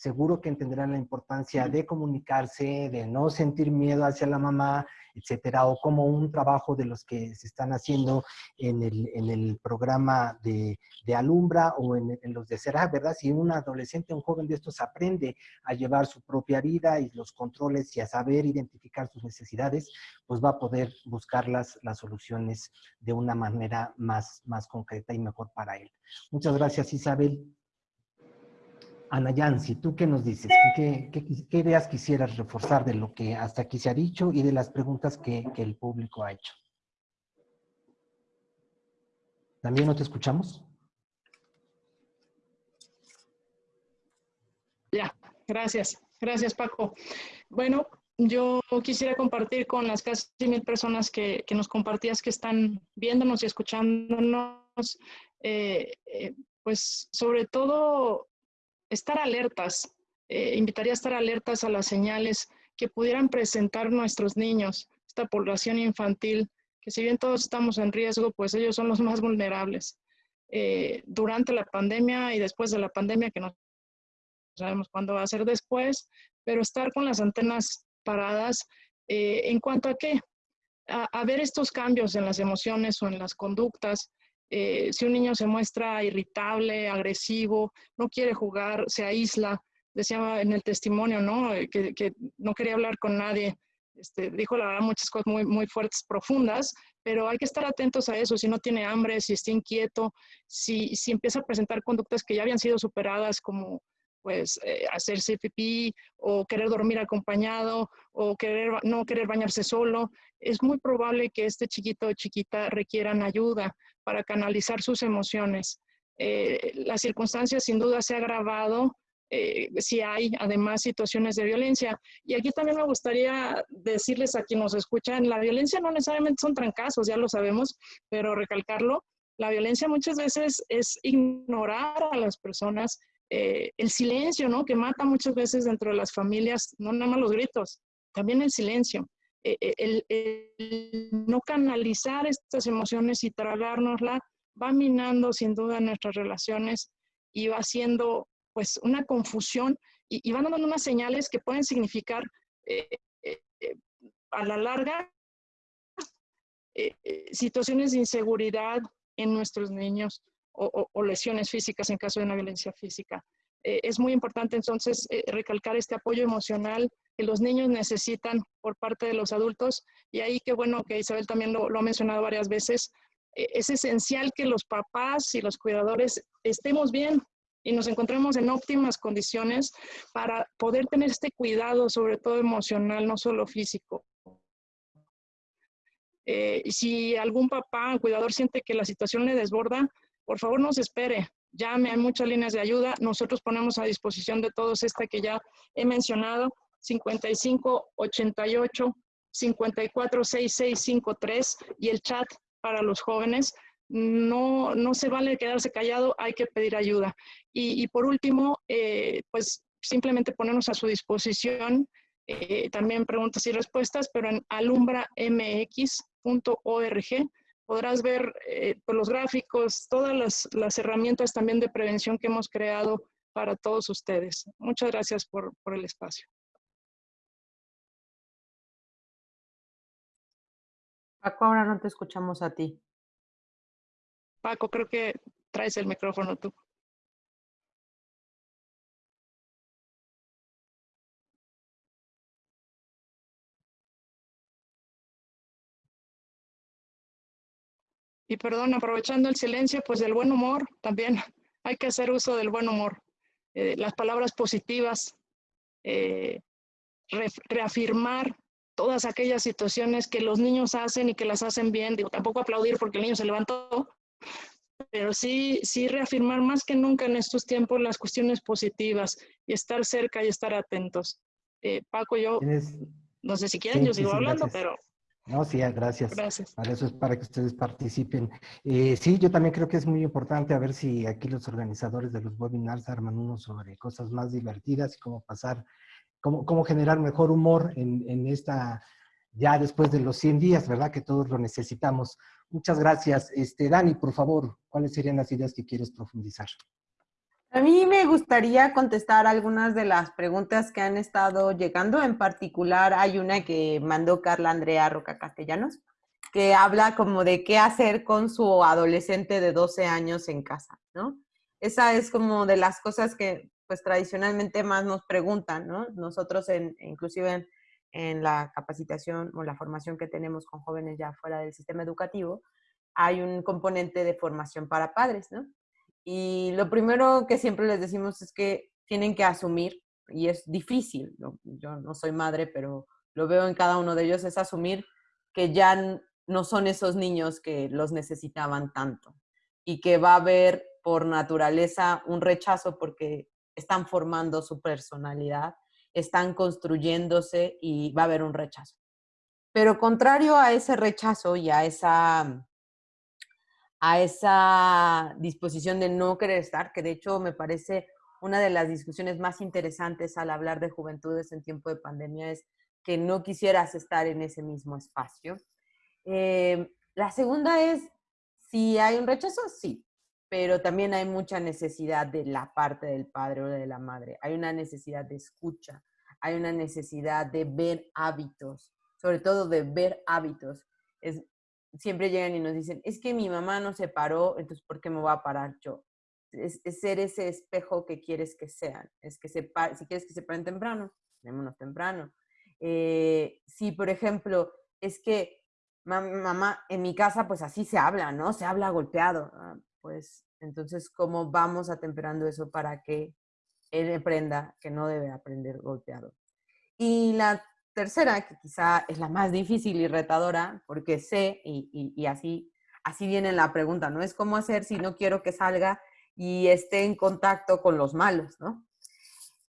seguro que entenderá la importancia de comunicarse, de no sentir miedo hacia la mamá, etcétera, o como un trabajo de los que se están haciendo en el, en el programa de, de, Alumbra o en, en, los de Será, ¿verdad? Si un adolescente, un joven de estos aprende a llevar su propia vida y los controles y a saber identificar sus necesidades, pues va a poder buscar las, las soluciones de una manera más, más concreta y mejor para él. Muchas gracias, Isabel. Ana Yancy, ¿tú qué nos dices? ¿Qué, ideas quisieras reforzar de lo que hasta aquí se ha dicho y de las preguntas que, el público ha hecho? ¿También no te escuchamos? Ya, gracias. Gracias, Paco. Bueno, yo quisiera compartir con las casi mil personas que, que nos compartías que están viéndonos y escuchándonos, eh, eh, pues sobre todo estar alertas, eh, invitaría a estar alertas a las señales que pudieran presentar nuestros niños, esta población infantil, que si bien todos estamos en riesgo, pues ellos son los más vulnerables. Eh, durante la pandemia y después de la pandemia que nos sabemos cuándo va a ser después, pero estar con las antenas paradas eh, en cuanto a qué, a, ver estos cambios en las emociones o en las conductas. Eh, si un niño se muestra irritable, agresivo, no quiere jugar, se aísla, decía en el testimonio, ¿no? Eh, que, no quería hablar con nadie. Este, dijo la verdad muchas cosas muy, muy fuertes, profundas, pero hay que estar atentos a eso, si no tiene hambre, si está inquieto, si, si empieza a presentar conductas que ya habían sido superadas como pues eh, hacerse pipí o querer dormir acompañado o querer, no querer bañarse solo, es muy probable que este chiquito o chiquita requieran ayuda para canalizar sus emociones. Eh, las circunstancias sin duda se ha agravado eh, si hay además situaciones de violencia. Y aquí también me gustaría decirles a quienes nos escuchan, la violencia no necesariamente son trancazos, ya lo sabemos, pero recalcarlo, la violencia muchas veces es ignorar a las personas, eh, el silencio, ¿no? Que mata muchas veces dentro de las familias, no nada más los gritos, también el silencio. Eh, el, el, no canalizar estas emociones y tragárnosla va minando sin duda nuestras relaciones y va haciendo pues una confusión y, van dando unas señales que pueden significar eh, eh, eh, a la larga situaciones de inseguridad en nuestros niños o, lesiones físicas en caso de una violencia física. es muy importante entonces recalcar este apoyo emocional que los niños necesitan por parte de los adultos y ahí qué bueno que Isabel también lo, ha mencionado varias veces, es esencial que los papás y los cuidadores estemos bien, y nos encontremos en óptimas condiciones para poder tener este cuidado, sobre todo emocional, no solo físico. Eh, si algún papá cuidador siente que la situación le desborda, por favor no se espere, llame, hay muchas líneas de ayuda. Nosotros ponemos a disposición de todos esta que ya he mencionado, 55 88 54 6653 y el chat para los jóvenes no, no se vale quedarse callado, hay que pedir ayuda. Y, por último, eh, pues simplemente ponernos a su disposición eh, también preguntas y respuestas, pero en alumbramx.org podrás ver eh, pues, los gráficos, todas las, las, herramientas también de prevención que hemos creado para todos ustedes. Muchas gracias por, por el espacio. Paco, ahora no te escuchamos a ti. Paco, creo que traes el micrófono tú. Y perdón, aprovechando el silencio, pues del buen humor también hay que hacer uso del buen humor. Eh, las palabras positivas, eh, reafirmar todas aquellas situaciones que los niños hacen y que las hacen bien. Digo, tampoco aplaudir porque el niño se levantó, pero sí, sí reafirmar más que nunca en estos tiempos las cuestiones positivas y estar cerca y estar atentos. Eh, Paco, yo, no sé si quieren, yo sigo hablando, pero... No, sí, gracias. Gracias. Para eso es para que ustedes participen. Eh, sí, yo también creo que es muy importante a ver si aquí los organizadores de los webinars arman uno sobre cosas más divertidas y cómo pasar, cómo, cómo generar mejor humor en, en esta, ya después de los 100 días, ¿verdad? Que todos lo necesitamos. Muchas gracias. Este, Dani, por favor, ¿cuáles serían las ideas que quieres profundizar? A mí me gustaría contestar algunas de las preguntas que han estado llegando. En particular, hay una que mandó Carla Andrea Roca Castellanos, que habla como de qué hacer con su adolescente de 12 años en casa, ¿no? Esa es como de las cosas que, pues, tradicionalmente más nos preguntan, ¿no? Nosotros, en, inclusive en, en la capacitación o la formación que tenemos con jóvenes ya fuera del sistema educativo, hay un componente de formación para padres, ¿no? Y lo primero que siempre les decimos es que tienen que asumir, y es difícil, yo no soy madre, pero lo veo en cada uno de ellos, es asumir que ya no son esos niños que los necesitaban tanto y que va a haber por naturaleza un rechazo porque están formando su personalidad están construyéndose y va a haber un rechazo. Pero contrario a ese rechazo y a esa, a esa disposición de no querer estar, que de hecho me parece una de las discusiones más interesantes al hablar de juventudes en tiempo de pandemia es que no quisieras estar en ese mismo espacio. Eh, la segunda es, si hay un rechazo, sí, pero también hay mucha necesidad de la parte del padre o de la madre. Hay una necesidad de escucha, hay una necesidad de ver hábitos, sobre todo de ver hábitos. Siempre llegan y nos dicen, es que mi mamá no se paró, entonces ¿por qué me voy a parar yo? Es, ser ese espejo que quieres que sean. Es que se si quieres que se paren temprano, démonos temprano. Eh, si, por ejemplo, es que mamá, en mi casa, pues así se habla, ¿no? Se habla golpeado. Ah, pues entonces, ¿cómo vamos atemperando eso para que él aprenda que no debe aprender golpeado? Y la tercera, que quizá es la más difícil y retadora, porque sé, y, y, así, así viene la pregunta, ¿no? Es cómo hacer si no quiero que salga y esté en contacto con los malos, ¿no?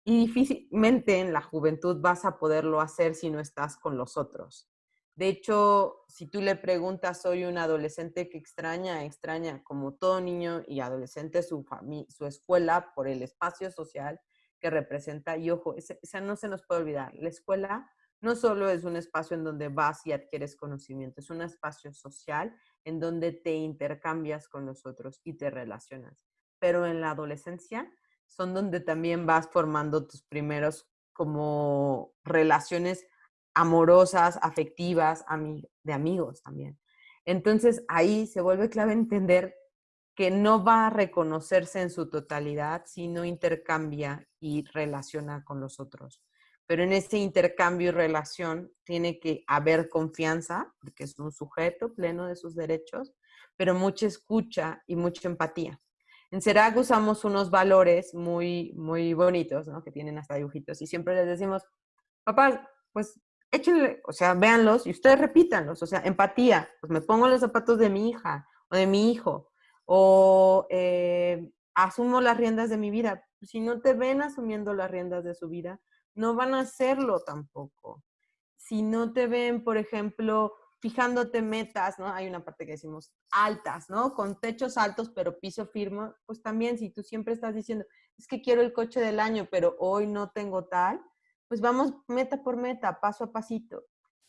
Y difícilmente en la juventud vas a poderlo hacer si no estás con los otros. De hecho, si tú le preguntas, soy un adolescente que extraña, extraña como todo niño y adolescente su, su escuela por el espacio social que representa. Y ojo, esa no se nos puede olvidar. La escuela no solo es un espacio en donde vas y adquieres conocimiento, es un espacio social en donde te intercambias con los otros y te relacionas. Pero en la adolescencia son donde también vas formando tus primeros como relaciones amorosas, afectivas, de amigos también. Entonces ahí se vuelve clave entender que no va a reconocerse en su totalidad, sino intercambia y relaciona con los otros. Pero en ese intercambio y relación tiene que haber confianza, porque es un sujeto pleno de sus derechos, pero mucha escucha y mucha empatía. En CERAC usamos unos valores muy, muy bonitos, ¿no? que tienen hasta dibujitos, y siempre les decimos, papá, pues échenle, o sea, véanlos y ustedes repítanlos, o sea, empatía, pues me pongo los zapatos de mi hija o de mi hijo, o eh, asumo las riendas de mi vida. Si no te ven asumiendo las riendas de su vida, no van a hacerlo tampoco. Si no te ven, por ejemplo, fijándote metas, ¿no? Hay una parte que decimos altas, ¿no? Con techos altos, pero piso firme, pues también si tú siempre estás diciendo, es que quiero el coche del año, pero hoy no tengo tal, pues vamos meta por meta, paso a pasito.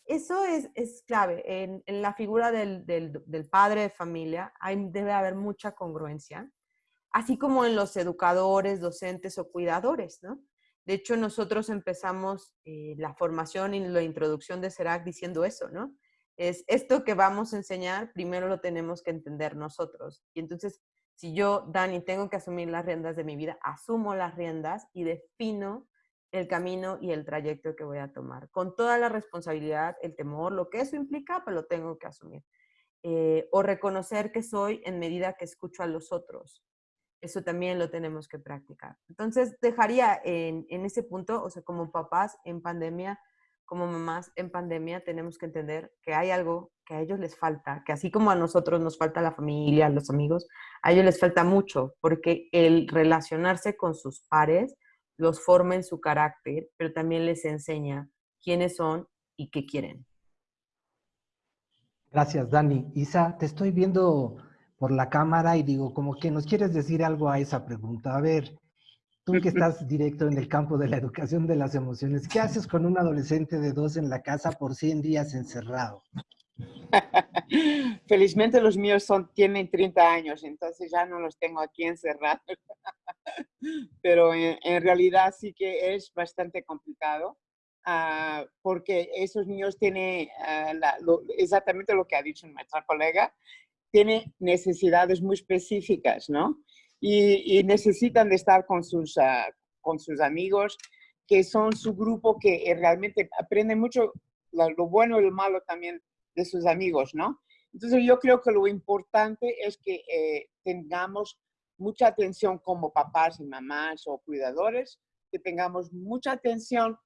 Eso es, es clave. En, la figura del, del, padre de familia debe haber mucha congruencia, así como en los educadores, docentes o cuidadores, ¿no? De hecho, nosotros empezamos eh, la formación y la introducción de CERAC diciendo eso, ¿no? Es esto que vamos a enseñar, primero lo tenemos que entender nosotros. Y entonces, si yo, Dani, tengo que asumir las riendas de mi vida, asumo las riendas y defino el camino y el trayecto que voy a tomar, con toda la responsabilidad, el temor, lo que eso implica, pues lo tengo que asumir. Eh, o reconocer que soy en medida que escucho a los otros. Eso también lo tenemos que practicar. Entonces, dejaría en, en ese punto, o sea, como papás en pandemia, como mamás en pandemia, tenemos que entender que hay algo que a ellos les falta, que así como a nosotros nos falta la familia, los amigos, a ellos les falta mucho, porque el relacionarse con sus pares, los forma en su carácter, pero también les enseña quiénes son y qué quieren. Gracias, Dani. Isa, te estoy viendo por la cámara y digo, como que nos quieres decir algo a esa pregunta. A ver, tú que estás directo en el campo de la educación de las emociones, ¿qué haces con un adolescente de dos en la casa por 100 días encerrado? Felizmente los míos son, tienen 30 años, entonces ya no los tengo aquí encerrados. Pero en, realidad sí que es bastante complicado ah, porque esos niños tienen ah, exactamente lo que ha dicho nuestra colega, tienen necesidades muy específicas, ¿no? Y, necesitan de estar con sus, ah, con sus amigos, que son su grupo que realmente aprende mucho lo bueno y lo malo también de sus amigos, ¿no? Entonces yo creo que lo importante es que eh, tengamos mucha atención como papás y mamás o cuidadores, que tengamos mucha atención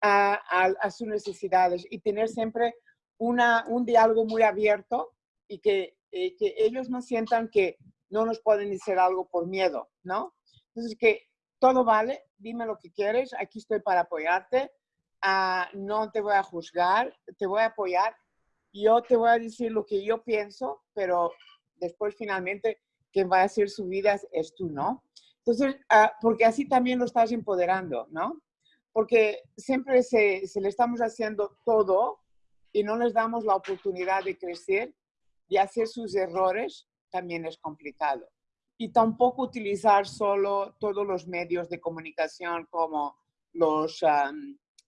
a, sus necesidades y tener siempre una, un diálogo muy abierto y que, eh, que ellos no sientan que no nos pueden decir algo por miedo, ¿no? Entonces que todo vale, dime lo que quieres, aquí estoy para apoyarte, ah, no te voy a juzgar, te voy a apoyar yo te voy a decir lo que yo pienso, pero después finalmente quien va a hacer su vida es tú, ¿no? Entonces, ah, porque así también lo estás empoderando, ¿no? Porque siempre se, se, le estamos haciendo todo y no les damos la oportunidad de crecer y hacer sus errores, también es complicado. y tampoco utilizar solo todos los medios de comunicación como los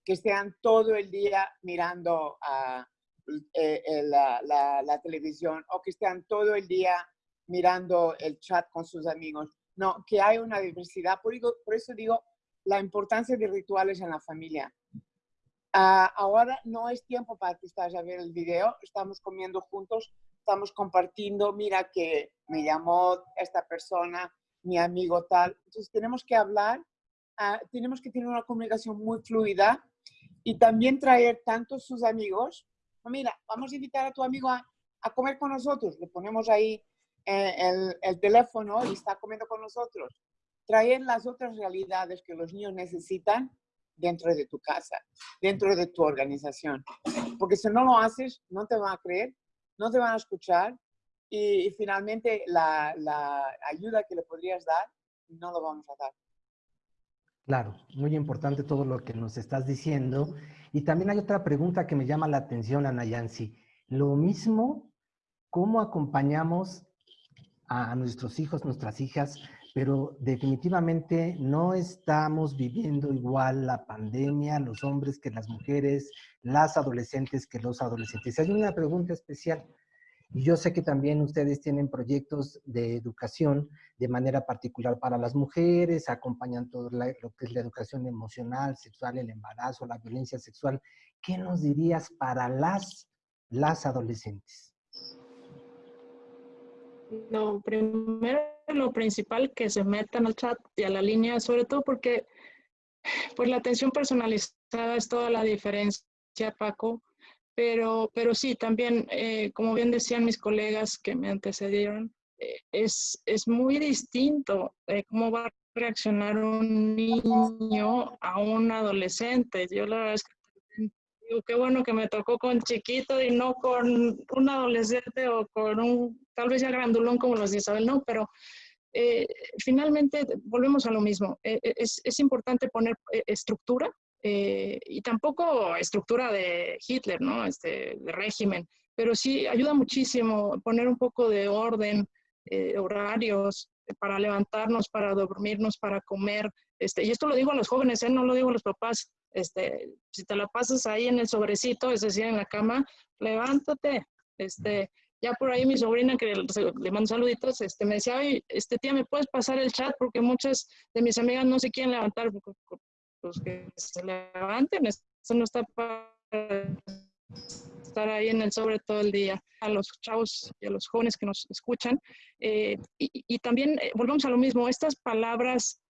que estén todo el día mirando eh, la, televisión o que estén todo el día mirando el chat con sus amigos. No, que hay una diversidad. Por, eso digo la importancia de rituales en la familia. Ah, ahora no es tiempo para que estés a ver el video, estamos comiendo juntos, estamos compartiendo, mira que me llamó esta persona, mi amigo tal. Entonces tenemos que hablar, ah, tenemos que tener una comunicación muy fluida y también traer tanto sus amigos. Mira, vamos a invitar a tu amigo a, comer con nosotros. Le ponemos ahí eh, el, el, teléfono y está comiendo con nosotros. Traer las otras realidades que los niños necesitan dentro de tu casa, dentro de tu organización. Porque si no lo haces, no te van a creer no te van a escuchar y, finalmente la, ayuda que le podrías dar no lo vamos a dar. Claro, muy importante todo lo que nos estás diciendo. Y también hay otra pregunta que me llama la atención, Ana Yancy. Lo mismo, ¿cómo acompañamos a nuestros hijos, nuestras hijas? Pero definitivamente no estamos viviendo igual la pandemia, los hombres que las mujeres, las adolescentes que los adolescentes. Hay una pregunta especial. Y yo sé que también ustedes tienen proyectos de educación de manera particular para las mujeres, acompañan todo lo que es la educación emocional, sexual, el embarazo, la violencia sexual. ¿Qué nos dirías para las, las adolescentes? Lo primero, lo principal, que se metan al chat y a la línea, sobre todo porque pues la atención personalizada es toda la diferencia Paco, pero, pero sí, también, eh, como bien decían mis colegas que me antecedieron, eh, es, es muy distinto eh, cómo va a reaccionar un niño a un adolescente. Yo la verdad es que digo, qué bueno que me tocó con chiquito y no con un adolescente o con un, tal vez ya grandulón como los de Isabel, no, pero finalmente volvemos a lo mismo. es, es importante poner estructura eh, y tampoco estructura de Hitler, ¿no? Este, de régimen, pero sí ayuda muchísimo poner un poco de orden, eh, horarios para levantarnos, para dormirnos, para comer. Este, y esto lo digo a los jóvenes, ¿eh? no lo digo a los papás. Este, si te la pasas ahí en el sobrecito, es decir, en la cama, levántate. Este, ya por ahí mi sobrina, que le, mando saluditos, este, me decía, Ay, este tía, ¿me puedes pasar el chat? Porque muchas de mis amigas no se quieren levantar pues que se levanten, eso no está para estar ahí en el sobre todo el día. A los chavos y a los jóvenes que nos escuchan. Eh, y, también eh, volvemos a lo mismo, estas palabras,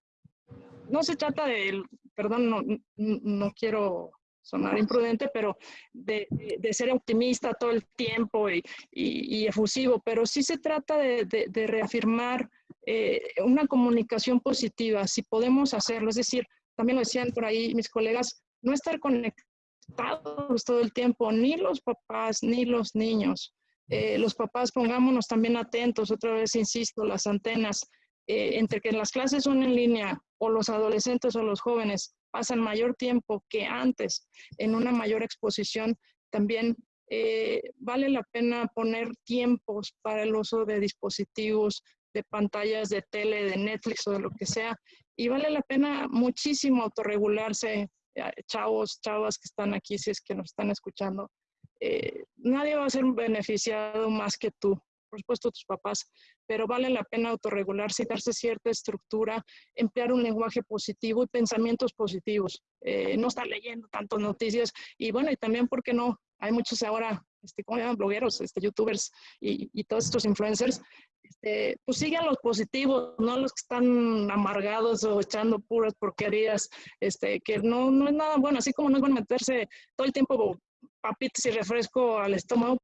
no se trata de, perdón, no, no quiero sonar imprudente, pero de, de, ser optimista todo el tiempo y, y, efusivo, pero sí se trata de, de reafirmar eh, una comunicación positiva, si podemos hacerlo, es decir, también lo decían por ahí mis colegas, no estar conectados todo el tiempo, ni los papás, ni los niños. Eh, los papás pongámonos también atentos, otra vez insisto, las antenas, eh, entre que las clases son en línea o los adolescentes o los jóvenes pasan mayor tiempo que antes en una mayor exposición, también eh, vale la pena poner tiempos para el uso de dispositivos, de pantallas de tele, de Netflix o de lo que sea, y vale la pena muchísimo autorregularse, eh, chavos, chavas que están aquí, si es que nos están escuchando. Eh, nadie va a ser beneficiado más que tú, por supuesto tus papás, pero vale la pena autorregularse y darse cierta estructura, emplear un lenguaje positivo y pensamientos positivos, eh, no estar leyendo tantas noticias y bueno, y también, ¿por qué no? Hay muchos ahora, este, ¿cómo llaman? Blogueros, este, youtubers y, y todos estos influencers este, pues sigan los positivos, no los que están amargados o echando puras porquerías, este, que no, no es nada bueno, así como no es bueno meterse todo el tiempo papitas y refresco al estómago,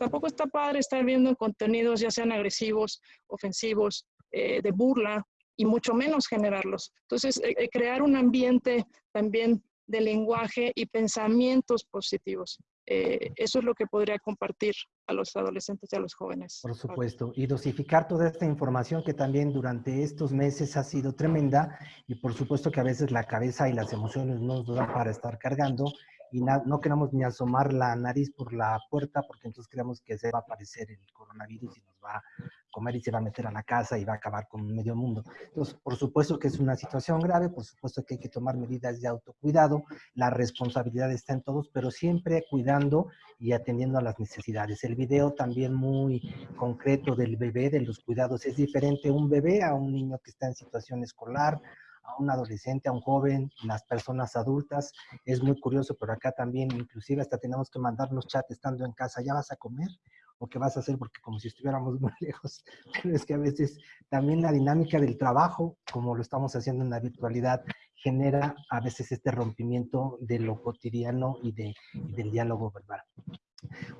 tampoco está padre estar viendo contenidos ya sean agresivos, ofensivos, eh, de burla, y mucho menos generarlos. Entonces, eh, eh, crear un ambiente también de lenguaje y pensamientos positivos. Eh, eso es lo que podría compartir a los adolescentes y a los jóvenes. Por supuesto, y dosificar toda esta información que también durante estos meses ha sido tremenda y por supuesto que a veces la cabeza y las emociones no nos dan para estar cargando y no queremos ni asomar la nariz por la puerta porque entonces creemos que se va a aparecer el coronavirus y nos va a comer y se va a meter a la casa y va a acabar con medio mundo. Entonces, por supuesto que es una situación grave, por supuesto que hay que tomar medidas de autocuidado, la responsabilidad está en todos, pero siempre cuidando y atendiendo a las necesidades. El video también muy concreto del bebé, de los cuidados, es diferente un bebé a un niño que está en situación escolar, a un adolescente, a un joven, las personas adultas. Es muy curioso, pero acá también inclusive hasta tenemos que mandarnos chat estando en casa, ¿ya vas a comer? o qué vas a hacer, porque como si estuviéramos muy lejos, pero es que a veces también la dinámica del trabajo, como lo estamos haciendo en la virtualidad, genera a veces este rompimiento de lo cotidiano y, de, del diálogo verbal.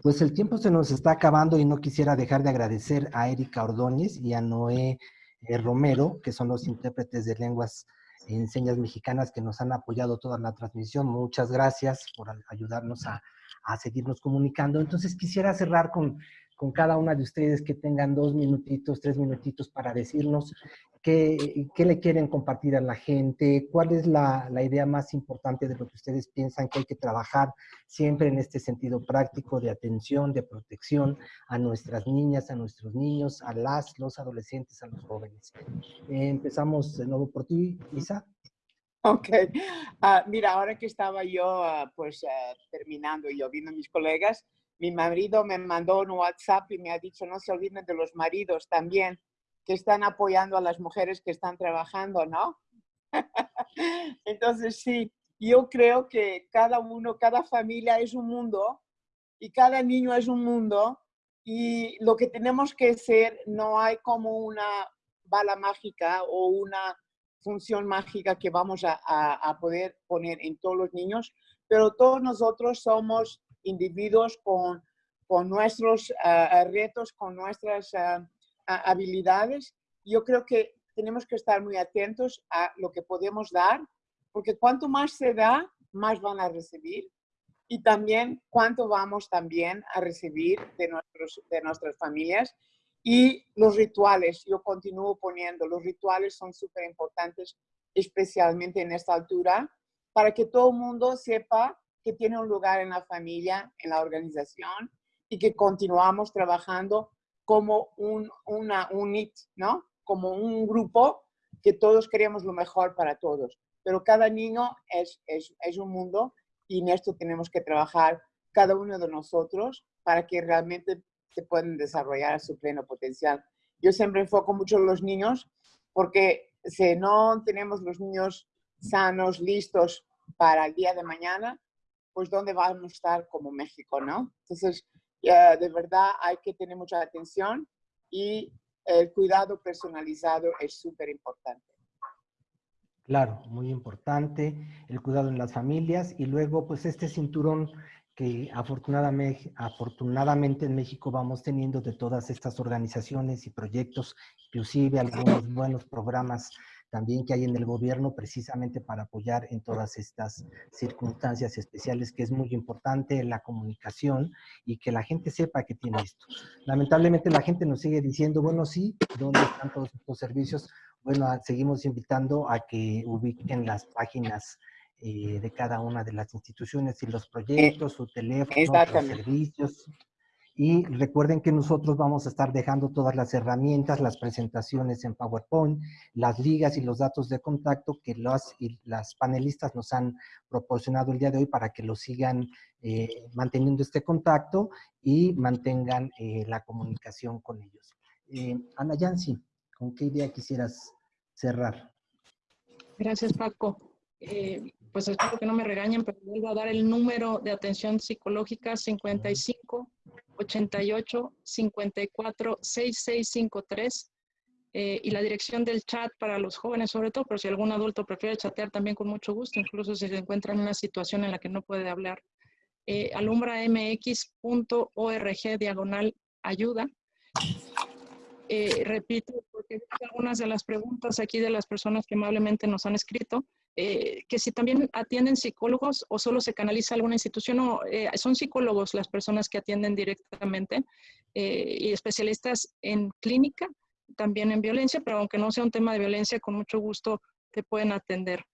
Pues el tiempo se nos está acabando y no quisiera dejar de agradecer a Erika Ordóñez y a Noé eh, Romero, que son los intérpretes de lenguas en señas mexicanas que nos han apoyado toda la transmisión. Muchas gracias por ayudarnos a a seguirnos comunicando. Entonces quisiera cerrar con, con cada una de ustedes que tengan dos minutitos, tres minutitos para decirnos qué, qué le quieren compartir a la gente, cuál es la, la, idea más importante de lo que ustedes piensan que hay que trabajar siempre en este sentido práctico de atención, de protección a nuestras niñas, a nuestros niños, a las, los adolescentes, a los jóvenes. Eh, empezamos de nuevo por ti, Isa. Ok. Uh, mira, ahora que estaba yo uh, pues uh, terminando y yo viendo a mis colegas, mi marido me mandó un WhatsApp y me ha dicho no se olviden de los maridos también están apoyando a las mujeres que están trabajando, ¿no? Entonces sí, yo creo que cada uno, cada familia es un mundo y cada niño es un mundo y lo que tenemos que ser no hay como una bala mágica o una función mágica que vamos a, poder poner en todos los niños, pero todos nosotros somos individuos con, con nuestros uh, retos, con nuestras uh, habilidades. Yo creo que tenemos que estar muy atentos a lo que podemos dar, porque cuanto más se da, más van a recibir. Y también cuánto vamos también a recibir de, nuestros, de nuestras familias y los rituales, yo continúo poniendo, los rituales son súper importantes, especialmente en esta altura, para que todo el mundo sepa que tiene un lugar en la familia, en la organización, y que continuamos trabajando como un, una unit, ¿no? Como un grupo que todos queremos lo mejor para todos. Pero cada niño es, es, es un mundo y en esto tenemos que trabajar cada uno de nosotros para que realmente se pueden desarrollar a su pleno potencial. Yo siempre enfoco mucho en los niños porque si no tenemos los niños sanos, listos para el día de mañana, pues ¿dónde vamos a estar como México, no? Entonces, de verdad hay que tener mucha atención y el cuidado personalizado es súper importante. Claro, muy importante, el cuidado en las familias y luego pues este cinturón que afortunadamente, afortunadamente en México vamos teniendo de todas estas organizaciones y proyectos, inclusive algunos buenos programas también que hay en el gobierno precisamente para apoyar en todas estas circunstancias especiales, que es muy importante la comunicación y que la gente sepa que tiene esto. Lamentablemente la gente nos sigue diciendo, bueno, sí, ¿dónde están todos estos servicios? Bueno, seguimos invitando a que ubiquen las páginas eh, de cada una de las instituciones y los eh, proyectos, su teléfono, los servicios. Y recuerden que nosotros vamos a estar dejando todas las herramientas, las presentaciones en PowerPoint, las ligas y los datos de contacto que las, las panelistas nos han proporcionado el día de hoy para que lo sigan eh, manteniendo este contacto y mantengan la comunicación con ellos. Ana Yancy, ¿con qué idea quisieras cerrar? Gracias, Paco pues espero que no me regañen, pero vuelvo a dar el número de atención psicológica 55 88 54 6653 y la dirección del chat para los jóvenes sobre todo, pero si algún adulto prefiere chatear también con mucho gusto, incluso si se encuentra en una situación en la que no puede hablar. Eh, alumbramx.org diagonal ayuda. Eh, repito, porque algunas de las preguntas aquí de las personas que amablemente nos han escrito, eh, que si también atienden psicólogos o solo se canaliza alguna institución, o eh, son psicólogos las personas que atienden directamente eh, y especialistas en clínica, también en violencia, pero aunque no sea un tema de violencia, con mucho gusto te pueden atender.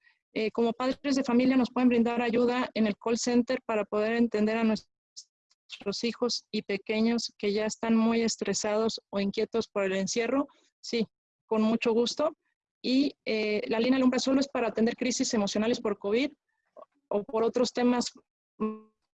Como padres de familia nos pueden brindar ayuda en el call center para poder entender a nuestros hijos y pequeños que ya están muy estresados o inquietos por el encierro. Sí, con mucho gusto. Y eh, la línea Alumbra solo es para atender crisis emocionales por COVID o por otros temas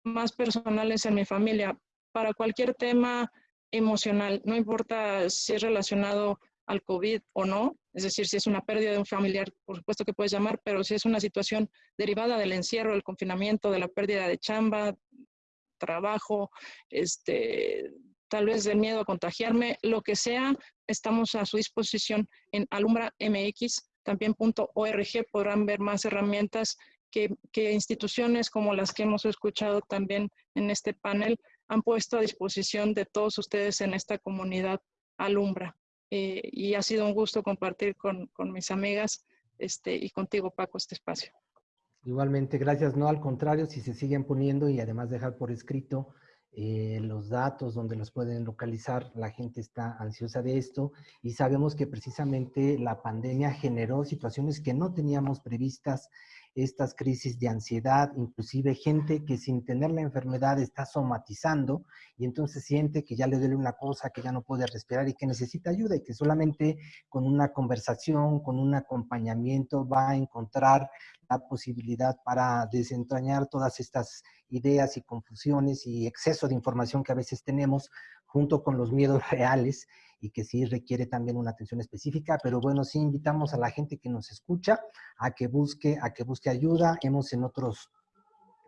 más personales en mi familia. Para cualquier tema emocional, no importa si es relacionado al COVID o no, es decir, si es una pérdida de un familiar, por supuesto que puedes llamar, pero si es una situación derivada del encierro, del confinamiento, de la pérdida de chamba, trabajo, este, tal vez del miedo a contagiarme, lo que sea, estamos a su disposición en Alumbra MX, también .org podrán ver más herramientas que, que, instituciones como las que hemos escuchado también en este panel han puesto a disposición de todos ustedes en esta comunidad Alumbra. Eh, y ha sido un gusto compartir con, con mis amigas este, y contigo, Paco, este espacio. Igualmente, gracias. No, al contrario, si se siguen poniendo y además dejar por escrito eh, los datos donde los pueden localizar. La gente está ansiosa de esto y sabemos que precisamente la pandemia generó situaciones que no teníamos previstas, estas crisis de ansiedad, inclusive gente que sin tener la enfermedad está somatizando y entonces siente que ya le duele una cosa, que ya no puede respirar y que necesita ayuda y que solamente con una conversación, con un acompañamiento va a encontrar la posibilidad para desentrañar todas estas ideas y confusiones y exceso de información que a veces tenemos junto con los miedos reales y que sí requiere también una atención específica, pero bueno, sí invitamos a la gente que nos escucha a que busque, a que busque ayuda. Hemos en otros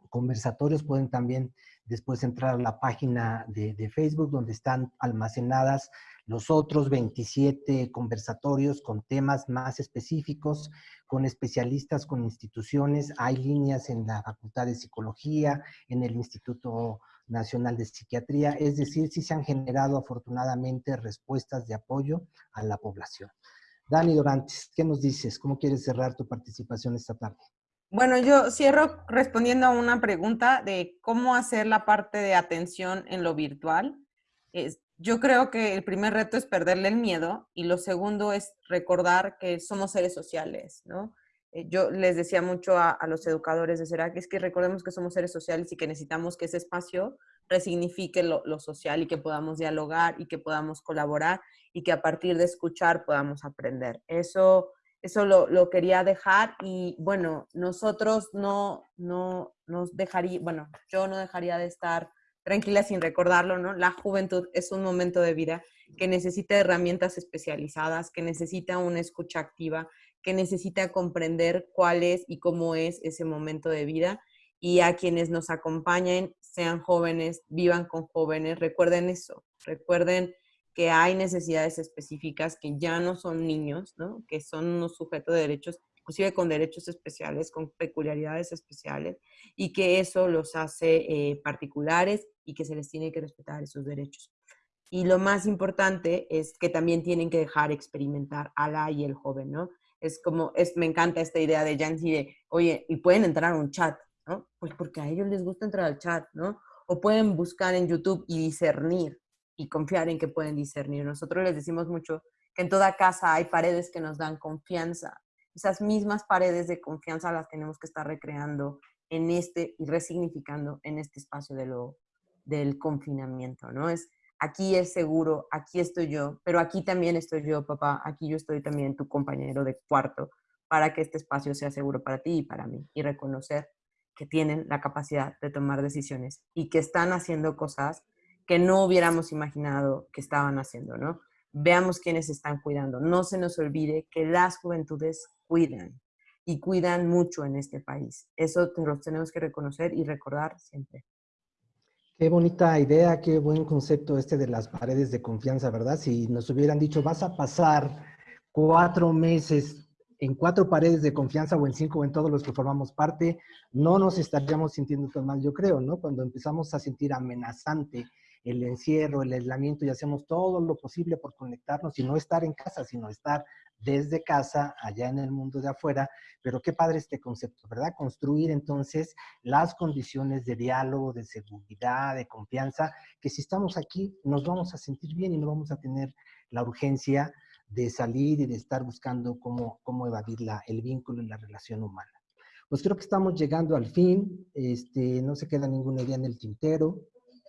conversatorios, pueden también después entrar a la página de, de Facebook donde están almacenadas los otros 27 conversatorios con temas más específicos, con especialistas, con instituciones. Hay líneas en la Facultad de Psicología, en el Instituto Nacional de Psiquiatría. Es decir, sí se han generado afortunadamente respuestas de apoyo a la población. Dani Dorantes, ¿qué nos dices? ¿Cómo quieres cerrar tu participación esta tarde? Bueno, yo cierro respondiendo a una pregunta de cómo hacer la parte de atención en lo virtual. Es, yo creo que el primer reto es perderle el miedo y lo segundo es recordar que somos seres sociales, ¿no? Eh, yo les decía mucho a, los educadores de CERAC, es que recordemos que somos seres sociales y que necesitamos que ese espacio resignifique lo, social y que podamos dialogar y que podamos colaborar y que a partir de escuchar podamos aprender. Eso, eso lo, lo quería dejar y bueno, nosotros no, no nos dejaría, bueno, yo no dejaría de estar tranquila sin recordarlo, ¿no? La juventud es un momento de vida que necesita herramientas especializadas, que necesita una escucha activa, que necesita comprender cuál es y cómo es ese momento de vida. Y a quienes nos acompañen, sean jóvenes, vivan con jóvenes, recuerden eso, recuerden que hay necesidades específicas, que ya no son niños, ¿no? que son unos sujetos de derechos inclusive con derechos especiales, con peculiaridades especiales, y que eso los hace eh, particulares y que se les tiene que respetar esos derechos. Y lo más importante es que también tienen que dejar experimentar a la y el joven, ¿no? Es como, es, me encanta esta idea de Jancy de, oye, y pueden entrar a un chat, ¿no? Pues porque a ellos les gusta entrar al chat, ¿no? O pueden buscar en YouTube y discernir y confiar en que pueden discernir. Nosotros les decimos mucho que en toda casa hay paredes que nos dan confianza, esas mismas paredes de confianza las tenemos que estar recreando en este y resignificando en este espacio de lo, del confinamiento, ¿no? Es aquí es seguro, aquí estoy yo, pero aquí también estoy yo, papá, aquí yo estoy también tu compañero de cuarto para que este espacio sea seguro para ti y para mí y reconocer que tienen la capacidad de tomar decisiones y que están haciendo cosas que no hubiéramos imaginado que estaban haciendo, ¿no? Veamos quiénes están cuidando. No se nos olvide que las juventudes cuidan y cuidan mucho en este país. Eso lo tenemos que reconocer y recordar siempre. Qué bonita idea, qué buen concepto este de las paredes de confianza, ¿verdad? Si nos hubieran dicho, vas a pasar cuatro meses en cuatro paredes de confianza o en cinco o en todos los que formamos parte, no nos estaríamos sintiendo tan mal, yo creo, ¿no? Cuando empezamos a sentir amenazante el encierro, el aislamiento y hacemos todo lo posible por conectarnos y no estar en casa, sino estar desde casa, allá en el mundo de afuera. Pero qué padre este concepto, ¿verdad? Construir entonces las condiciones de diálogo, de seguridad, de confianza, que si estamos aquí nos vamos a sentir bien y no vamos a tener la urgencia de salir y de estar buscando cómo, cómo evadir la, el vínculo y la relación humana. Pues creo que estamos llegando al fin. Este, no se queda ninguna idea en el tintero,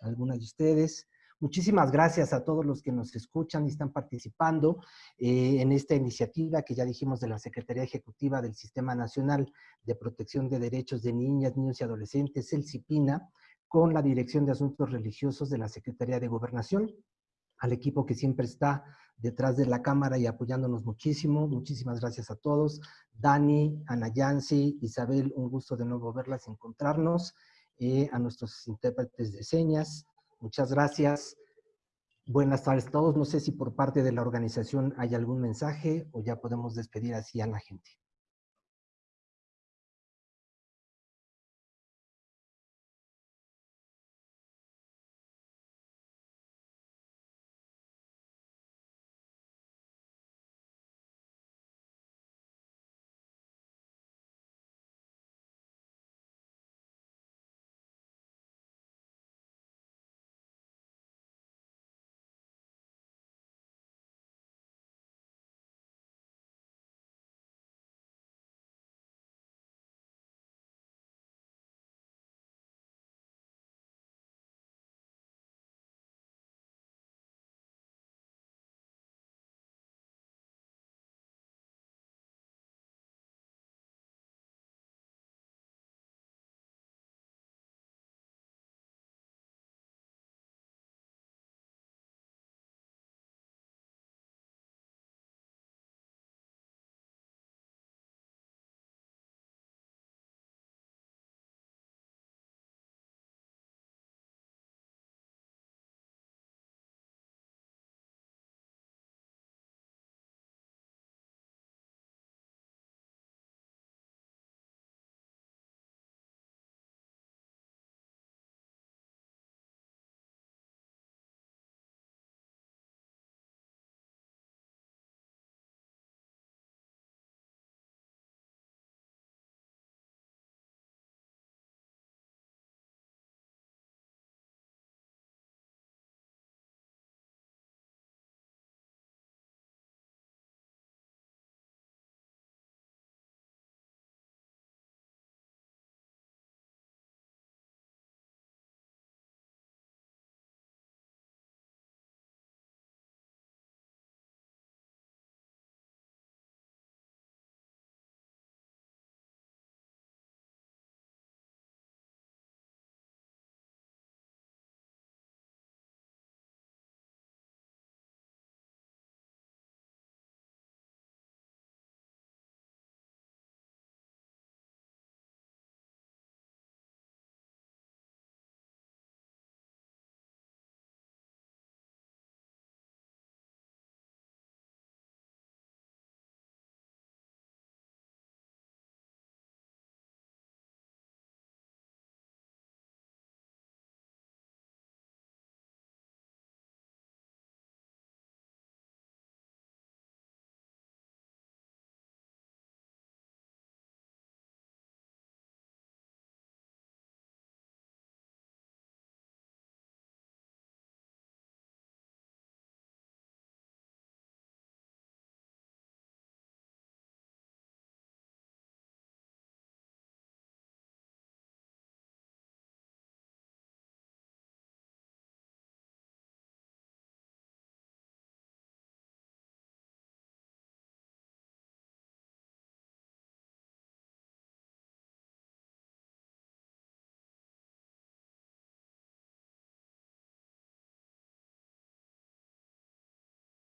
alguna de ustedes. Muchísimas gracias a todos los que nos escuchan y están participando eh, en esta iniciativa que ya dijimos de la Secretaría Ejecutiva del Sistema Nacional de Protección de Derechos de Niñas, Niños y Adolescentes, el CIPINA, con la Dirección de Asuntos Religiosos de la Secretaría de Gobernación, al equipo que siempre está detrás de la cámara y apoyándonos muchísimo. Muchísimas gracias a todos. Dani, Ana Yancy, Isabel, un gusto de nuevo verlas, encontrarnos. Eh, a nuestros intérpretes de señas, Muchas gracias. Buenas tardes a todos. No sé si por parte de la organización hay algún mensaje o ya podemos despedir así a la gente.